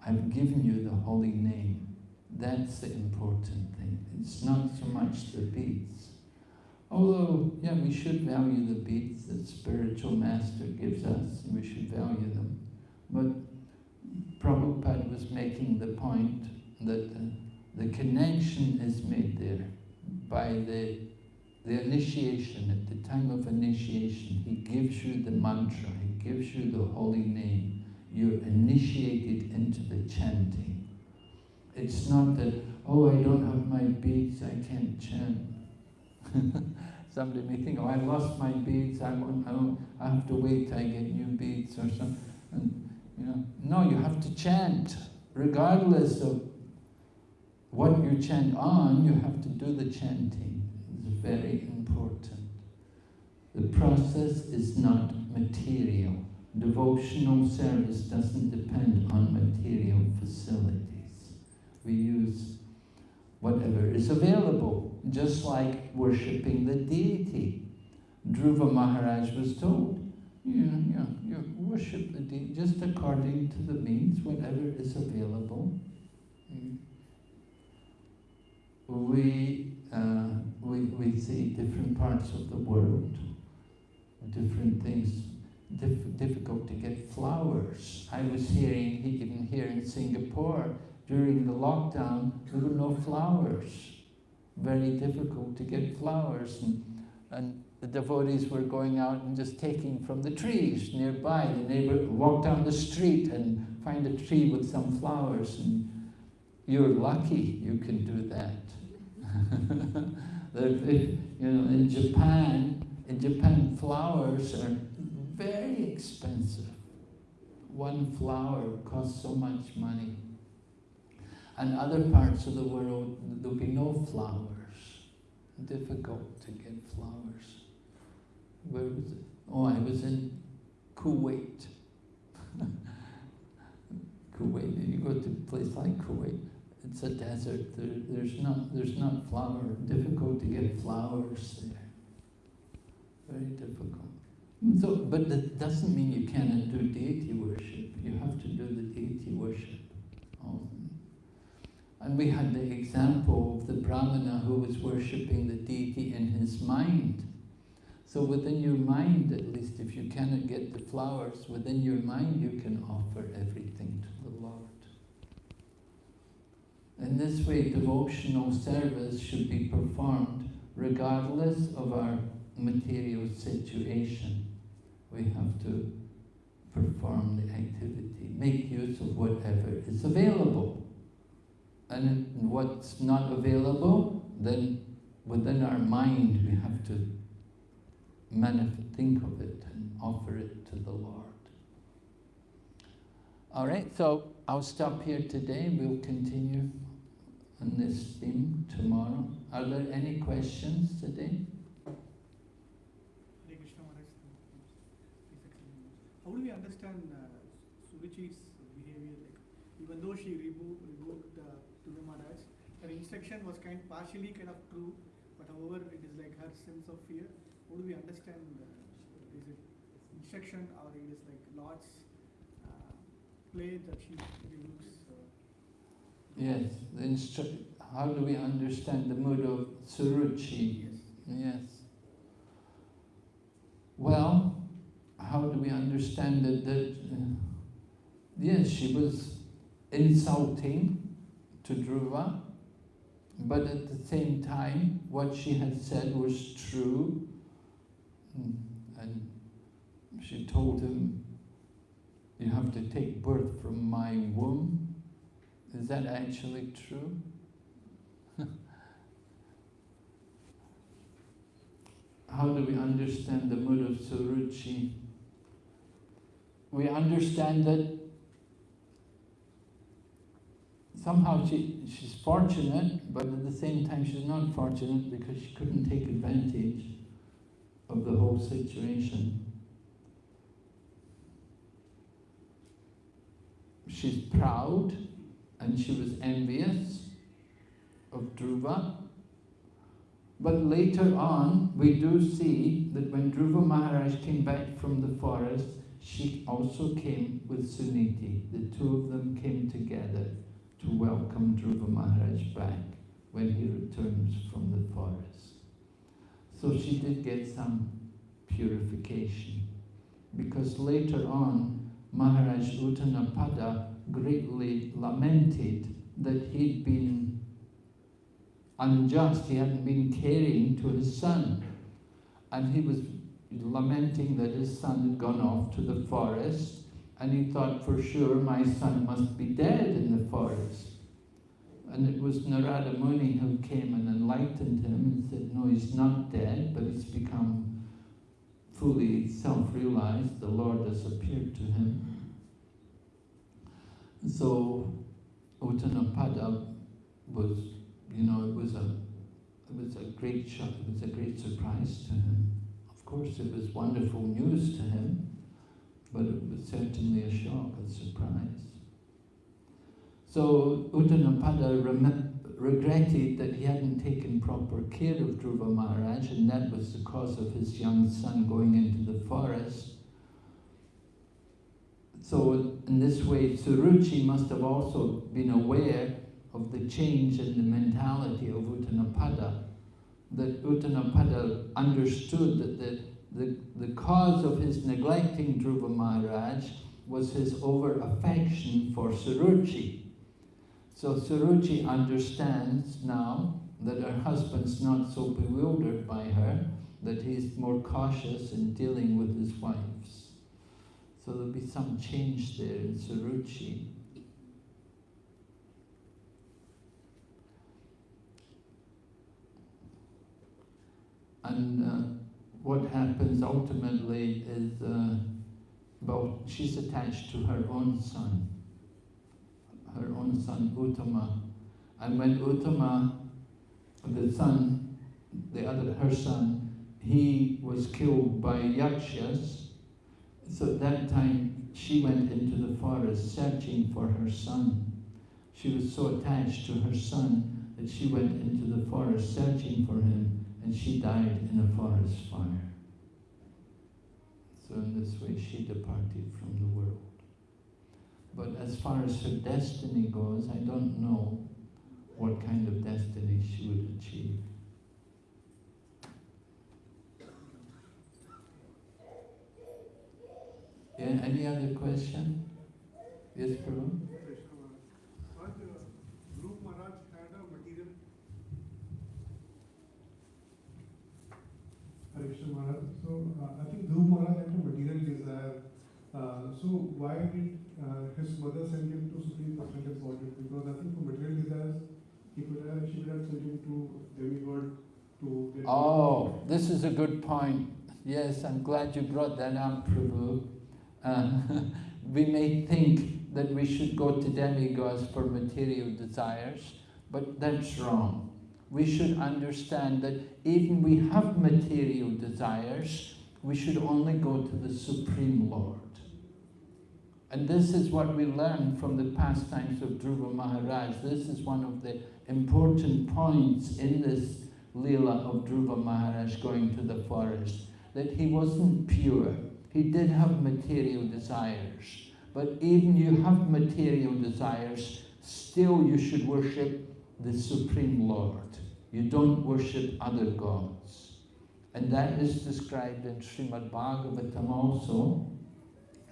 I've given you the holy name. That's the important thing. It's not so much the beads. Although, yeah, we should value the beads that spiritual master gives us. We should value them. But Prabhupada was making the point that the connection is made there by the, the initiation. At the time of initiation, he gives you the mantra, he gives you the holy name. You're initiated into the chanting. It's not that, oh, I don't have my beads, I can't chant. Somebody may think, oh, I lost my beads, I, won't, I, won't, I have to wait I get new beads or something. And, you know, no, you have to chant, regardless of what you chant on, you have to do the chanting. It's very important. The process is not material. Devotional service doesn't depend on material facilities. We use whatever is available, just like worshipping the deity. Dhruva Maharaj was told, yeah, yeah, you worship the deity just according to the means, whatever is available. We, uh, we, we see different parts of the world, different things, Dif difficult to get flowers. I was hearing, even here in Singapore, during the lockdown, there were no flowers. Very difficult to get flowers. And, and the devotees were going out and just taking from the trees nearby. The neighbor walk down the street and find a tree with some flowers. And you're lucky you can do that. you know, in Japan, in Japan, flowers are very expensive. One flower costs so much money. And other parts of the world, there'll be no flowers. Difficult to get flowers. Where was it? Oh, I was in Kuwait. Kuwait, you go to a place like Kuwait, it's a desert. There, there's not there's not flower. Difficult to get flowers there. Very difficult. So, but that doesn't mean you cannot do deity worship. You have to do the deity worship. Um, and we had the example of the brahmana who was worshipping the deity in his mind. So within your mind, at least, if you cannot get the flowers, within your mind you can offer everything to the Lord. In this way, devotional service should be performed regardless of our material situation. We have to perform the activity, make use of whatever is available. And what's not available, then within our mind we have to manifest, think of it and offer it to the Lord. All right, so I'll stop here today. We'll continue on this theme tomorrow. Are there any questions today? How do we understand uh, Suruchi's behavior? Like, even though she revoked, revoked uh, Dhruva Maharaj, her instruction was kind partially kind of true, but however, it is like her sense of fear. How do we understand? Uh, is it instruction or it is like Lord's uh, play that she revokes? Yes, the instru- how do we understand the mood of Suruchi? Yes. Yes. Well, how do we understand it that, uh, yes, she was insulting to Dhruva, but at the same time, what she had said was true, hmm, and she told him, you have to take birth from my womb, is that actually true? How do we understand the mood of Suruchi? We understand that somehow she, she's fortunate, but at the same time she's not fortunate because she couldn't take advantage of the whole situation. She's proud, and she was envious of Dhruva. But later on, we do see that when Dhruva Maharaj came back from the forest, she also came with Suniti. The two of them came together to welcome Dhruva Maharaj back returns from the forest. So she did get some purification. Because later on, Maharaj Uttanapada greatly lamented that he'd been unjust, he hadn't been caring to his son. And he was lamenting that his son had gone off to the forest, and he thought for sure my son must be dead in the forest. And it was Narada Muni who came and enlightened him and said, no, he's not dead, but he's become fully self-realized. The Lord has appeared to him. So Uttanapada was, you know, it was a it was a great shock, it was a great surprise to him. Of course it was wonderful news to him, but it was certainly a shock, a surprise. So Uttanapada regretted that he hadn't taken proper care of Dhruva Maharaj and that was the cause of his young son going into the forest so in this way, Suruchi must have also been aware of the change in the mentality of Uttanapada, that Uttanapada understood that the, the, the cause of his neglecting Dhruva Maharaj was his over-affection for Suruchi. So Suruchi understands now that her husband's not so bewildered by her, that he's more cautious in dealing with his wives. So there'll be some change there in Suruchi. And uh, what happens ultimately is, uh, well, she's attached to her own son, her own son Uttama. And when Uttama, the son, the other, her son, he was killed by Yakshas, so at that time, she went into the forest searching for her son. She was so attached to her son that she went into the forest searching for him and she died in a forest fire. So in this way she departed from the world. But as far as her destiny goes, I don't know what kind of destiny she would achieve. Yeah, any other question? Yes, Prabhu? So uh, I think Dhruv Maharaj had a material desire. Uh, so why did uh, his mother sent him to Supreme Personality of Godhead? Because I think for material desires, he could have, she would have sent him to demigod to get. Oh, this is a good point. Yes, I'm glad you brought that up, Prabhu. Uh, we may think that we should go to demigods for material desires, but that's wrong. We should understand that even we have material desires, we should only go to the Supreme Lord. And this is what we learn from the pastimes of Dhruva Maharaj. This is one of the important points in this Leela of Dhruva Maharaj going to the forest, that he wasn't pure. He did have material desires. But even you have material desires, still you should worship the Supreme Lord. You don't worship other gods. And that is described in Srimad Bhagavatam also.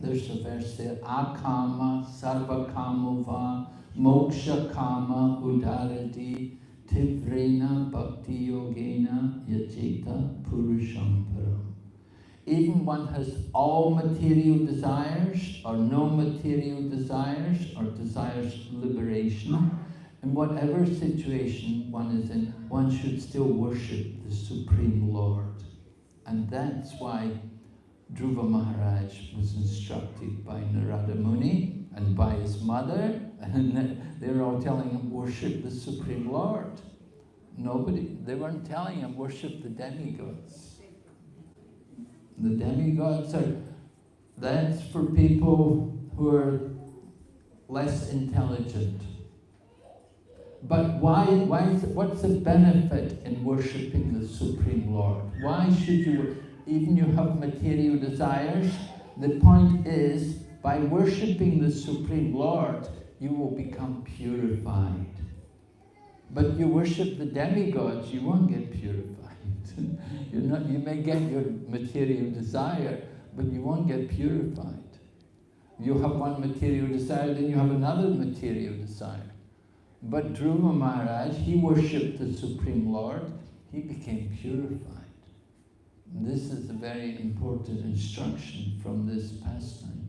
There's a verse there, Akama Sarvakamuva Moksha Kama Udaradhih Tivrena Bhakti Yogena Yajeta Purusham Param. Even one has all material desires or no material desires or desires liberation. In whatever situation one is in, one should still worship the Supreme Lord. And that's why Dhruva Maharaj was instructed by Narada Muni and by his mother, and they were all telling him, worship the Supreme Lord. Nobody, they weren't telling him, worship the demigods. The demigods are, that's for people who are less intelligent. But why, why is, what's the benefit in worshipping the Supreme Lord? Why should you, even you have material desires, the point is, by worshipping the Supreme Lord, you will become purified. But you worship the demigods, you won't get purified. You're not, you may get your material desire, but you won't get purified. You have one material desire, then you have another material desire. But Dhruva Maharaj, he worshipped the Supreme Lord, he became purified. This is a very important instruction from this pastime.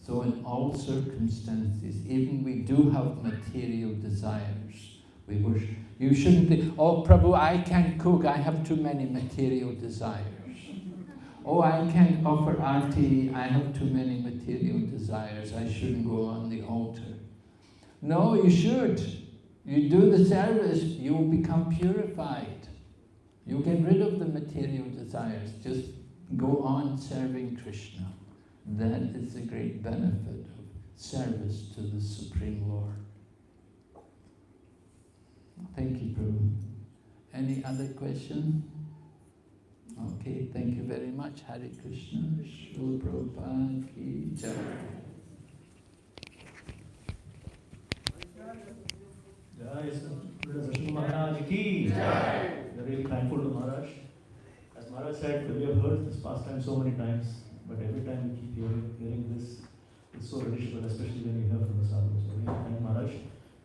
So in all circumstances, even we do have material desires, we wish, You shouldn't think, oh Prabhu, I can't cook, I have too many material desires. Oh, I can't offer arti, I have too many material desires, I shouldn't go on the altar. No, you should. You do the service, you will become purified. You get rid of the material desires, just go on serving Krishna. That is the great benefit of service to the Supreme Lord. Thank you, Prabhu. Any other question? Okay, thank you very much. Hare Krishna, Srila Prabhupada ki jai. Jai Sri Maharaj ki. We're really thankful to Maharaj. As Maharaj said, we have heard this pastime so many times, but every time we keep hearing, hearing this, it's so relishable, especially when you hear from the sadhus. So we thank Maharaj.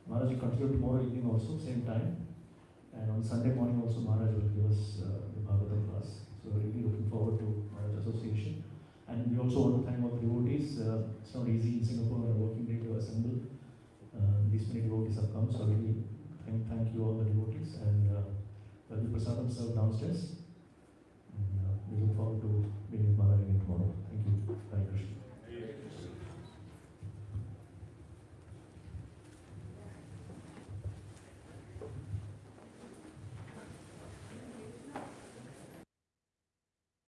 Maharaj will continue tomorrow evening also, same time. And on Sunday morning also Maharaj will give us uh, the Bhagavatam class. So we're really looking forward to Maharaj Association. And we also want to thank the devotees. Uh, it's not easy in Singapore on a working day to assemble. Uh, these many devotees have come, so I really thank, thank you all the devotees and uh, there'll be prasadam downstairs. And, uh, we look forward to meeting Maharaj again tomorrow. Thank you. Hare Krishna.